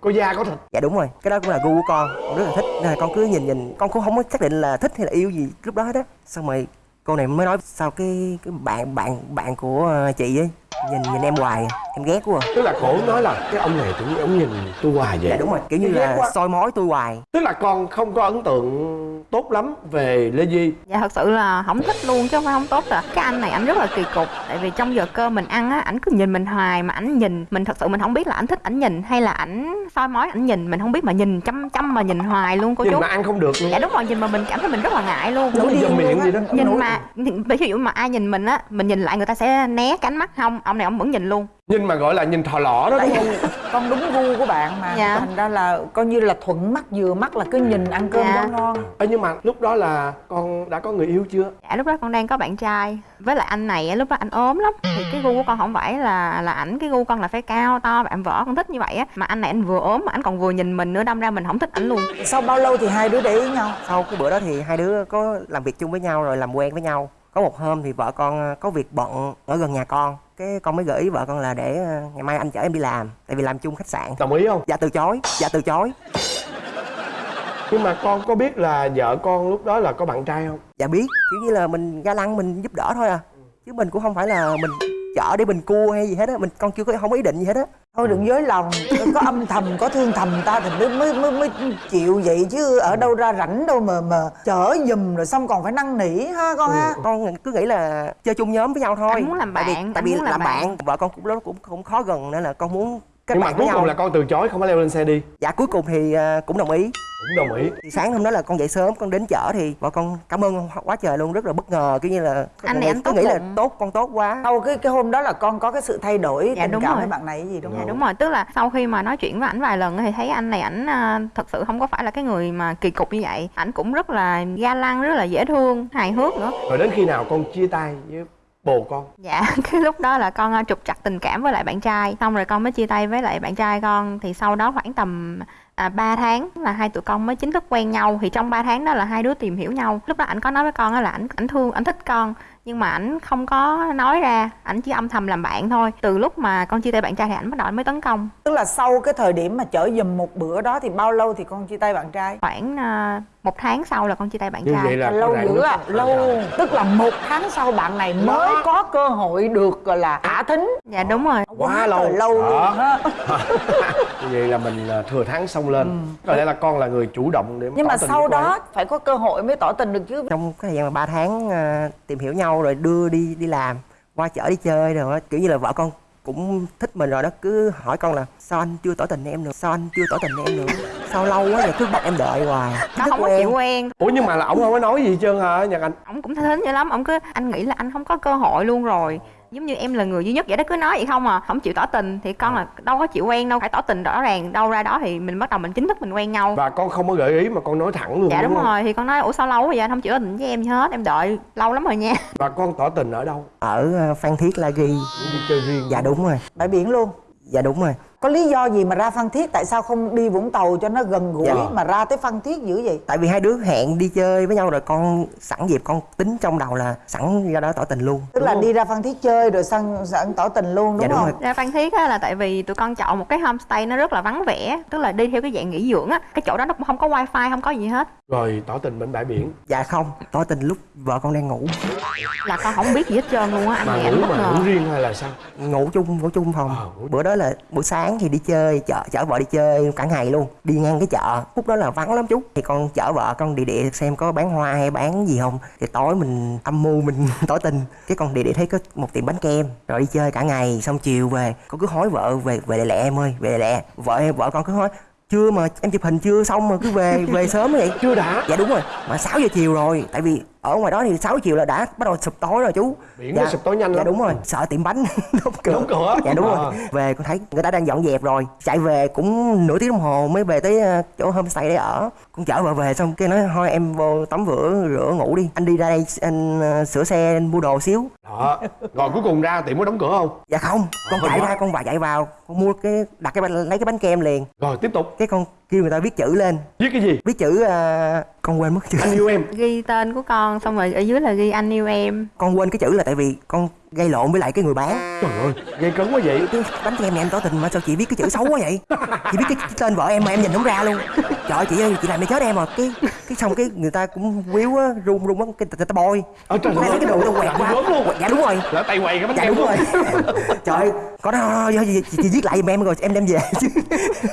Speaker 2: Có da có thịt.
Speaker 7: Dạ đúng rồi, cái đó cũng là gu của con, con rất là thích. Nên là con cứ nhìn nhìn, con cũng không có xác định là thích hay là yêu gì lúc đó hết á. Xong rồi cô này mới nói sao cái cái bạn bạn bạn của chị ấy nhìn nhìn em hoài à, em ghét quá à.
Speaker 2: tức là cổ nói là cái ông này tự nhiên ông nhìn tôi hoài vậy
Speaker 7: Dạ đúng rồi, kiểu như là
Speaker 2: quá.
Speaker 7: soi mói tôi hoài
Speaker 2: tức là con không có ấn tượng tốt lắm về lê di
Speaker 8: Dạ thật sự là không thích luôn chứ không phải không tốt rồi. Cái anh này anh rất là kỳ cục. Tại vì trong giờ cơm mình ăn á, ảnh cứ nhìn mình hoài mà ảnh nhìn mình thật sự mình không biết là ảnh thích ảnh nhìn hay là ảnh soi mói ảnh nhìn mình không biết mà nhìn chăm chăm mà nhìn hoài luôn cô
Speaker 2: nhìn
Speaker 8: chú.
Speaker 2: mà ăn không được luôn
Speaker 8: Dạ đúng rồi nhìn mà mình cảm thấy mình rất là ngại luôn.
Speaker 2: Nói dầm miệng gì đó
Speaker 8: nhìn mà ví dụ mà ai nhìn mình á mình nhìn lại người ta sẽ né cái ánh mắt không ông này ông vẫn nhìn luôn.
Speaker 2: Nhìn mà gọi là nhìn thò lỏ đó
Speaker 6: tại
Speaker 2: đúng không
Speaker 6: con đúng gu của bạn mà.
Speaker 8: Dạ.
Speaker 6: thành ra là coi như là thuận mắt vừa mắt là cứ nhìn ăn cơm
Speaker 8: Dạ.
Speaker 6: rau ngon.
Speaker 2: Ê, nhưng mà lúc đó là con đã có người yêu chưa?
Speaker 8: Dạ lúc đó con đang có bạn trai. Với lại anh này á, lúc đó anh ốm lắm. Thì cái gu của con không phải là là ảnh cái gu con là phải cao to bạn vợ con thích như vậy á. Mà anh này anh vừa ốm mà anh còn vừa nhìn mình nữa đâm ra mình không thích ảnh luôn.
Speaker 6: Sau bao lâu thì hai đứa để ý nhau?
Speaker 7: Sau cái bữa đó thì hai đứa có làm việc chung với nhau rồi làm quen với nhau. Có một hôm thì vợ con ờ, có việc bận ở gần nhà con cái con mới gợi ý vợ con là để ờ, ngày mai anh chở em đi làm tại vì làm chung khách sạn.
Speaker 2: Đồng ý không?
Speaker 7: Dạ từ chối dạ từ chối.
Speaker 2: Nhưng mà con có biết là vợ con lúc đó là có bạn trai không?
Speaker 7: Dạ biết kiểu như là mình ga lăng mình giúp đỡ thôi à. Chứ mình cũng không phải là mình chở để mình cua hay gì hết á mình con chưa có không có ý định gì hết á.
Speaker 6: Thôi đừng dối lòng có âm thầm có thương thầm ta thì mới mới mới, mới chịu vậy chứ ở đâu ra rảnh đâu mà mà chở giùm rồi xong còn phải năn nỉ ha con ha.
Speaker 7: con cứ nghĩ là chơi chung nhóm với nhau thôi.
Speaker 8: Anh muốn làm
Speaker 7: tại vì,
Speaker 8: bạn,
Speaker 7: tại vì
Speaker 8: muốn làm
Speaker 7: làm
Speaker 8: bạn.
Speaker 7: bạn. vợ con cũng đó cũng cũng khó gần nên là con muốn kết
Speaker 2: nhưng mà
Speaker 7: bạn
Speaker 2: cuối cùng là con từ chối không có leo lên xe đi.
Speaker 7: Dạ cuối cùng thì ờ, cũng đồng ý.
Speaker 2: Cũng đồng ý.
Speaker 7: Thì sáng hôm đó là con dậy sớm con đến chợ thì vợ con cảm ơn quá trời luôn rất là bất ngờ kiểu như là
Speaker 8: Anh này anh
Speaker 7: cứ
Speaker 8: tốt
Speaker 7: nghĩ là tốt con tốt quá.
Speaker 6: Sau cái cái hôm đó là con có cái sự thay đổi
Speaker 8: Dạ,
Speaker 6: tình
Speaker 8: đúng
Speaker 6: cảm
Speaker 8: rồi.
Speaker 6: với bạn này cái gì đúng
Speaker 8: Dạ
Speaker 6: không?
Speaker 8: đúng rồi, tức là sau khi mà nói chuyện với ảnh vài lần thì thấy anh này ảnh à, thật sự không có phải là cái người mà kỳ cục như vậy. Ảnh cũng rất là ga lăng, rất là dễ thương, hài hước nữa.
Speaker 2: rồi đến khi nào con chia tay với bồ con.
Speaker 8: Dạ, cái lúc đó là con à, trục trặc tình cảm với lại bạn trai, xong rồi con mới chia tay với lại bạn trai con. Thì sau đó khoảng tầm à, 3 tháng là hai tụi con mới chính thức quen nhau. Thì trong 3 tháng đó là hai đứa tìm hiểu nhau. Lúc đó ảnh có nói với con á là ảnh ảnh thương ảnh thích con. Nhưng mà ảnh không có nói ra. Ảnh chỉ âm thầm làm bạn thôi. Từ lúc mà con chia tay bạn trai thì ảnh bắt đầu mới tấn công.
Speaker 6: Tức là sau cái thời điểm mà chở giùm một bữa đó thì bao lâu thì con chia tay bạn trai?
Speaker 8: Khoảng à, một tháng sau là con chia tay bạn
Speaker 2: như
Speaker 8: trai.
Speaker 2: vậy là
Speaker 6: lâu dữ à lâu. tức là một tháng sau bạn này mới có cơ hội được gọi là thả thính.
Speaker 8: Dạ đúng rồi.
Speaker 2: Quá lâu.
Speaker 6: lâu
Speaker 2: Đó.
Speaker 6: luôn
Speaker 2: như vậy là mình à, thừa thắng xông lên. Có lẽ là con là người chủ động để
Speaker 6: Ừ. nhưng
Speaker 2: tỏ
Speaker 6: mà
Speaker 2: tình
Speaker 6: sau đó phải có cơ hội mới tỏ tình được chứ.
Speaker 7: Trong cái thời gian mà 3 tháng à, tìm hiểu nhau rồi đưa đi đi làm qua chợ đi chơi rồi á, kiểu như là vợ con cũng thích mình rồi đó. Cứ hỏi con là sao anh chưa tỏ tình em nữa? Sao anh chưa tỏ tình em nữa? Sao lâu quá rồi cứ bắt em đợi hoài.
Speaker 8: Nó không có
Speaker 7: em.
Speaker 8: chịu quen.
Speaker 2: Ủa nhưng mà là ổng không có nói gì hết trơn hả nhật anh
Speaker 8: ông cũng thính dữ lắm. Ông cứ anh nghĩ là anh không có cơ hội luôn rồi giống như em là người duy nhất vậy đó cứ nói vậy không à? Không chịu tỏ tình. Thì con là đâu có chịu quen đâu phải tỏ tình rõ ràng. Đâu ra đó thì mình bắt đầu mình chính thức mình quen nhau.
Speaker 2: Và con không có gợi ý mà con nói thẳng luôn
Speaker 8: dạ đúng
Speaker 2: không?
Speaker 8: rồi. Thì con nói ủa sao lâu vậy? Anh không chịu tỏ tình với em hết. Em đợi lâu lắm rồi nha.
Speaker 2: Và con tỏ tình ở đâu?
Speaker 7: Ở à, phan thiết la ghi.
Speaker 2: Đi chơi riêng
Speaker 7: dạ đúng rồi.
Speaker 6: Bãi biển luôn.
Speaker 7: Dạ đúng rồi
Speaker 6: có lý do gì mà ra phan thiết? Tại sao không đi vũng tàu cho nó gần gũi
Speaker 2: Dạ.
Speaker 6: mà ra tới phan thiết dữ vậy?
Speaker 7: Tại vì hai đứa hẹn đi chơi với nhau rồi con sẵn dịp con tính trong đầu là sẵn ra đó tỏ tình luôn.
Speaker 6: Tức là đi ra phan thiết chơi rồi sang sẵn tỏ tình luôn đúng
Speaker 7: Dạ, đúng
Speaker 6: không?
Speaker 7: rồi.
Speaker 8: ra phan thiết á là tại vì tụi con chọn một cái homestay nó rất là vắng vẻ tức là đi theo cái dạng nghỉ dưỡng á. Cái chỗ đó nó cũng không có wifi không có gì hết.
Speaker 2: Rồi tỏ tình bên bãi biển.
Speaker 7: Dạ không. Tỏ tình lúc vợ con đang ngủ.
Speaker 8: Là con không biết gì hết trơn luôn á anh
Speaker 2: mà ngủ mà ngủ riêng hay là sao?
Speaker 7: Ngủ chung ngủ chung phòng.
Speaker 2: Ờ, ngủ-
Speaker 7: bữa đó là buổi sáng thì đi chơi chợ chở vợ đi chơi cả ngày luôn đi ngang cái chợ khúc đó là vắng lắm chú. Thì con chở vợ con đi địa xem có bán hoa hay bán gì không. Thì tối mình âm mưu mình tỏ tình. Cái con đi địa thấy có một tiệm bánh kem rồi đi chơi cả ngày xong chiều về con cứ hối vợ về về lẹ lẹ em ơi về lẹ lẹ. Vợ vợ con cứ nói chưa mà em chụp hình chưa xong mà cứ về về sớm vậy.
Speaker 2: Chưa đã.
Speaker 7: Dạ đúng rồi mà 6 giờ chiều rồi tại vì ở ngoài đó thì 6 giờ chiều là đã bắt đầu sụp tối rồi chú.
Speaker 2: Biển nó sụp tối nhanh
Speaker 7: dạ
Speaker 2: lắm.
Speaker 7: đúng rồi. Sợ tiệm bánh. Đóng cửa
Speaker 2: Đóng cửa.
Speaker 7: dạ đúng
Speaker 2: À.
Speaker 7: rồi về con thấy người ta đang dọn dẹp rồi. Chạy về cũng nửa tiếng đồng hồ mới về tới ờ, chỗ homestay để ở. Con chở vợ về xong cái nói thôi em vô tắm rửa rửa ngủ đi. Anh đi ra đây anh ờ, sửa xe anh mua đồ xíu.
Speaker 2: Đó. Rồi cuối cùng ra tiệm có đóng cửa không?
Speaker 7: Dạ không. Con chạy ra con bà chạy vào con mua cái đặt cái bánh lấy cái bánh kem liền.
Speaker 2: Rồi tiếp tục.
Speaker 7: Cái con kêu người ta viết chữ lên.
Speaker 2: Viết cái gì?
Speaker 7: Viết chữ ờ, con quên mất chữ.
Speaker 2: Anh yêu em.
Speaker 8: Ghi tên của con xong rồi ở dưới là ghi anh yêu em.
Speaker 7: Con quên cái chữ là tại vì con gây lộn với lại cái người bán.
Speaker 2: Trời ơi gây cấn quá vậy.
Speaker 7: Cái bánh kem này em tỏ tình mà sao chị viết cái chữ xấu quá vậy? Chị viết cái, cái tên vợ em mà em nhìn không ra luôn. Trời ơi chị ơi chị làm để chết em rồi cái cái xong cái người ta cũng quýu á run run á cái người ta bôi.
Speaker 2: Ờ, trời
Speaker 7: lấy
Speaker 2: ơi.
Speaker 7: cái đồ tao quẹt
Speaker 2: Rớt luôn.
Speaker 7: dạ đúng rồi.
Speaker 2: Lỡ tay quay cái bánh
Speaker 7: dạ đúng rồi. Trời ơi có đó chị, chị, viết lại giùm em rồi em đem về. Chứ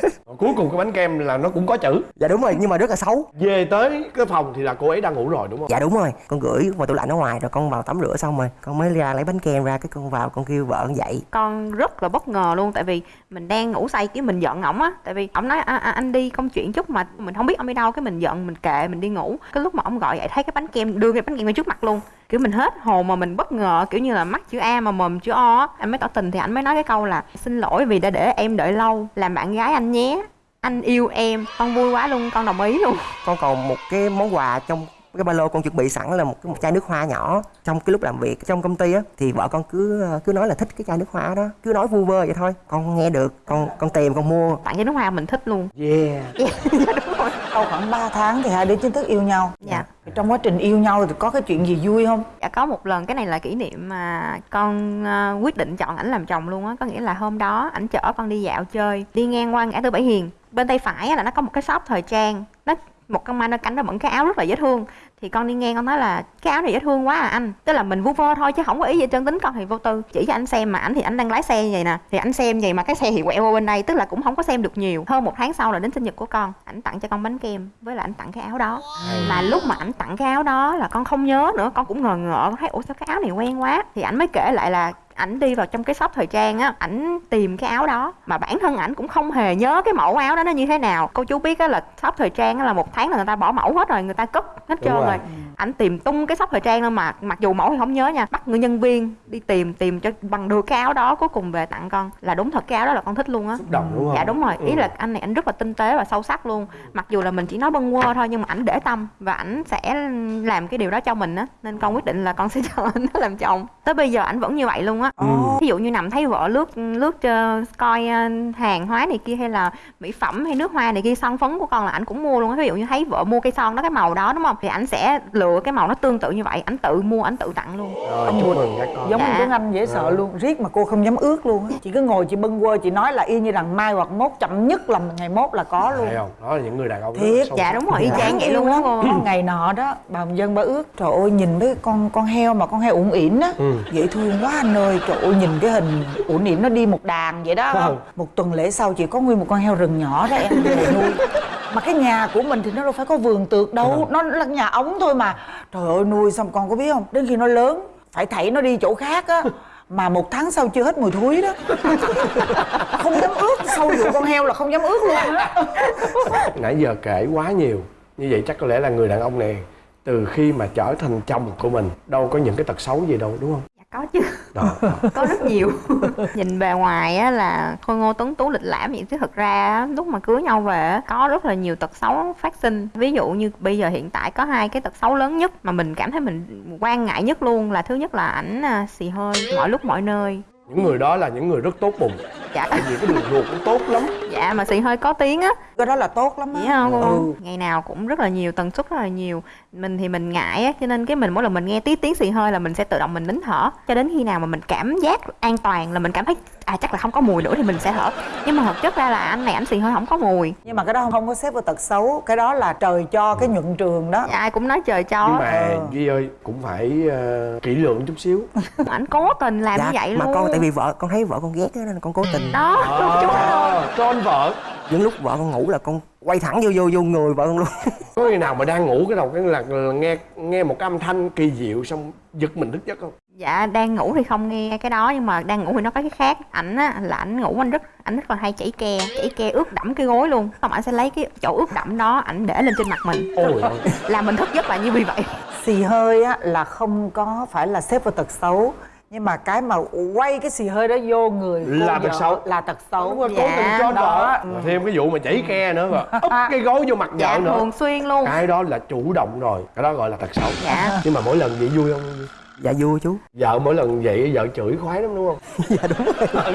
Speaker 2: Rồi cuối cùng cái bánh kem là nó cũng có chữ.
Speaker 7: Dạ đúng rồi nhưng mà rất là xấu.
Speaker 2: Về tới cái phòng thì là cô ấy đang ngủ rồi đúng không?
Speaker 7: Dạ đúng rồi. Con gửi vào tủ lạnh ở ngoài rồi con vào tắm rửa xong rồi con mới ra lấy bánh kem kem ra cái con vào con kêu vợ con dậy.
Speaker 8: Con rất là bất ngờ luôn tại vì mình đang ngủ say cái mình giận ổng á. Tại vì ổng nói à, à, anh đi công chuyện chút mà mình không biết ông đi đâu. Cái mình giận mình kệ mình đi ngủ. Cái lúc mà ông gọi dậy thấy cái bánh kem đưa cái bánh kem ngay trước mặt luôn. Kiểu mình hết hồn mà mình bất ngờ kiểu như là mắt chữ A mà mồm chữ O á. Anh mới tỏ tình thì anh mới nói cái câu là xin lỗi vì đã để em đợi lâu làm bạn gái anh nhé. Anh yêu em. Con vui quá luôn con đồng ý luôn.
Speaker 7: Con còn một cái món quà trong cái ba lô con chuẩn bị sẵn là một cái một chai nước hoa nhỏ. Trong cái lúc làm việc trong công ty á thì vợ con cứ cứ nói là thích cái chai nước hoa đó. Cứ nói vu vơ vậy thôi. Con nghe được con con tìm con mua.
Speaker 8: Tặng cái nước hoa mình thích luôn.
Speaker 2: Yeah.
Speaker 8: Đúng rồi
Speaker 6: sau khoảng 3 tháng thì hai đứa chính thức yêu nhau.
Speaker 8: Dạ.
Speaker 6: Trong quá trình yêu nhau thì có cái chuyện gì vui không?
Speaker 8: Dạ có một lần cái này là kỷ niệm mà con ờ, quyết định chọn ảnh làm chồng luôn á. Có nghĩa là hôm đó ảnh chở con đi dạo chơi đi ngang qua ngã tư bảy hiền. Bên tay phải á là nó có một cái shop thời trang. Nó một con ma nó cánh nó bận cái áo rất là dễ thương. Thì con đi ngang con nói là cái áo này dễ thương quá à anh. Tức là mình vu vơ thôi chứ không có ý gì trơn tính con thì vô tư. Chỉ cho anh xem mà ảnh thì ảnh đang lái xe như vậy nè. Thì ảnh xem vậy mà cái xe thì quẹo qua bên đây tức là cũng không có xem được nhiều. Hơn một tháng sau là đến sinh nhật của con ảnh tặng cho con bánh kem với lại ảnh tặng cái áo đó. Mà lúc mà ảnh tặng cái áo đó là con không nhớ nữa con cũng ngờ ngợ con thấy ủa sao cái áo này quen quá? Thì ảnh mới kể lại là ảnh đi vào trong cái shop thời trang á ảnh tìm cái áo đó. Mà bản thân ảnh cũng không hề nhớ cái mẫu áo đó nó như thế nào. Cô chú biết á là shop thời trang á là một tháng là người ta bỏ mẫu hết rồi người ta cất hết trơn
Speaker 2: rồi.
Speaker 8: rồi. Ảnh tìm tung cái shop thời trang mà mặc dù mẫu thì không nhớ nha. Bắt người nhân viên đi tìm tìm cho bằng được cái áo đó cuối cùng về tặng con. Là đúng thật cái áo đó là con thích luôn á.
Speaker 2: Xúc động đúng không?
Speaker 8: dạ đúng rồi. Ý
Speaker 2: Ừ.
Speaker 8: là anh này anh rất là tinh tế và sâu sắc luôn. Mặc dù là mình chỉ nói bâng quơ thôi nhưng mà ảnh để tâm và ảnh sẽ làm cái điều đó cho mình á. Nên con quyết định là con sẽ cho anh nó làm chồng. Tới bây giờ ảnh vẫn như vậy luôn á
Speaker 2: Ừ.
Speaker 8: ví dụ như nằm thấy vợ lướt lướt ờ, coi ờ, hàng hóa này kia hay là mỹ phẩm hay nước hoa này kia son phấn của con là ảnh cũng mua luôn á. Ví dụ như thấy vợ mua cây son đó cái màu đó đúng không? Thì ảnh sẽ lựa cái màu nó tương tự như vậy ảnh tự mua ảnh tự tặng luôn.
Speaker 2: Rồi chúc mừng các con.
Speaker 6: giống như
Speaker 8: Dạ.
Speaker 6: Tuấn Anh dễ sợ luôn riết mà cô không dám ước luôn á. Chị cứ ngồi chị bâng quơ chị nói là y như rằng mai hoặc mốt chậm nhất là ngày mốt là có luôn.
Speaker 2: thấy không? Đó là những người đàn ông
Speaker 6: Thiệt,
Speaker 8: dạ đúng rồi y chang vậy luôn á.
Speaker 6: Có ngày nọ đó bà Hồng dân bà ước trời ơi nhìn với con con heo mà con heo ủng ỉn á.
Speaker 2: Ừ.
Speaker 6: dễ thương quá anh ơi trời ơi nhìn cái hình ủng ỉn nó đi một đàn vậy đó.
Speaker 2: Ừ.
Speaker 6: một tuần lễ sau chị có nguyên một con heo rừng nhỏ đó em nuôi. Mà cái nhà của mình thì nó đâu phải có vườn tược đâu nó là nhà ống thôi mà. Trời ơi nuôi xong con có biết không? Đến khi nó lớn phải thảy nó đi chỗ khác á. Mà một tháng sau chưa hết mùi thúi đó. Không dám ước sau vụ con heo là không dám ước luôn á.
Speaker 2: Nãy giờ kể quá nhiều. Như vậy chắc có lẽ là người đàn ông này từ khi mà trở thành chồng của mình đâu có những cái tật xấu gì đâu đúng không
Speaker 8: có chứ.
Speaker 2: Đó, đó.
Speaker 8: có rất nhiều. Nhìn bề ngoài á là khôi ngô tuấn tú lịch lãm vậy chứ thực ra á, lúc mà cưới nhau về á, có rất là nhiều tật xấu phát sinh. Ví dụ như bây giờ hiện tại có hai cái tật xấu lớn nhất mà mình cảm thấy mình quan ngại nhất luôn là thứ nhất là ảnh à, xì hơi mọi lúc mọi nơi.
Speaker 2: Những người đó là những người rất tốt bụng.
Speaker 8: Dạ.
Speaker 2: Tại vì cái đường ruột cũng tốt lắm.
Speaker 8: Dạ mà xì hơi có tiếng á.
Speaker 6: Cái đó là tốt lắm á.
Speaker 8: Không?
Speaker 6: Ừ.
Speaker 8: Ngày nào cũng rất là nhiều, tần suất rất là nhiều Mình thì mình ngại á, cho nên cái mình mỗi lần mình nghe tí tiếng xì hơi là mình sẽ tự động mình nín thở. Cho đến khi nào mà mình cảm giác an toàn là mình cảm thấy à chắc là không có mùi nữa thì mình sẽ thở. Nhưng mà thực chất ra là anh này ảnh xì hơi không có mùi.
Speaker 6: Nhưng mà cái đó không có xếp vào tật xấu cái đó là trời cho cái nhuận trường đó.
Speaker 8: Dạ, Ai cũng nói trời cho.
Speaker 2: Nhưng mà
Speaker 6: ờ.
Speaker 2: Duy ơi cũng phải ờ, kỹ lưỡng chút xíu.
Speaker 8: Ảnh cố tình làm như vậy
Speaker 7: mà
Speaker 8: luôn.
Speaker 7: con tại vì vợ con thấy vợ con ghét á, nên là con cố tình.
Speaker 8: Đó,
Speaker 2: à, con vợ
Speaker 7: những lúc vợ con ngủ là con quay thẳng vô vô vô người vợ con luôn.
Speaker 2: Có khi nào mà đang ngủ cái đầu cái là, là nghe nghe một cái âm thanh kỳ diệu xong giật mình thức giấc không?
Speaker 8: Dạ đang ngủ thì không nghe cái đó nhưng mà đang ngủ thì nó có cái khác. Ảnh á là ảnh ngủ anh rất ảnh rất là hay chảy ke chảy ke ướt đẫm cái gối luôn. Xong ảnh sẽ lấy cái chỗ ướt đẫm đó ảnh để lên trên mặt mình.
Speaker 2: Ôi
Speaker 8: làm mình thức giấc là như vì vậy.
Speaker 6: Xì hơi á là không có phải là xếp vào tật xấu nhưng mà cái mà quay cái xì hơi đó vô người
Speaker 2: Là tật xấu.
Speaker 6: là tật xấu
Speaker 2: Đúng rồi, cố
Speaker 8: Dạ,
Speaker 2: tình cho
Speaker 6: đó.
Speaker 2: vợ Mà thêm cái vụ mà chảy ke nữa rồi úp cái gối vô mặt
Speaker 8: dạ
Speaker 2: vợ nữa.
Speaker 8: thường xuyên luôn.
Speaker 2: Cái đó là chủ động rồi cái đó gọi là tật xấu.
Speaker 8: Dạ.
Speaker 2: nhưng mà mỗi lần vậy vui không?
Speaker 7: Dạ vui chú.
Speaker 2: Vợ mỗi lần vậy vợ chửi khoái lắm đúng không?
Speaker 7: Dạ đúng rồi.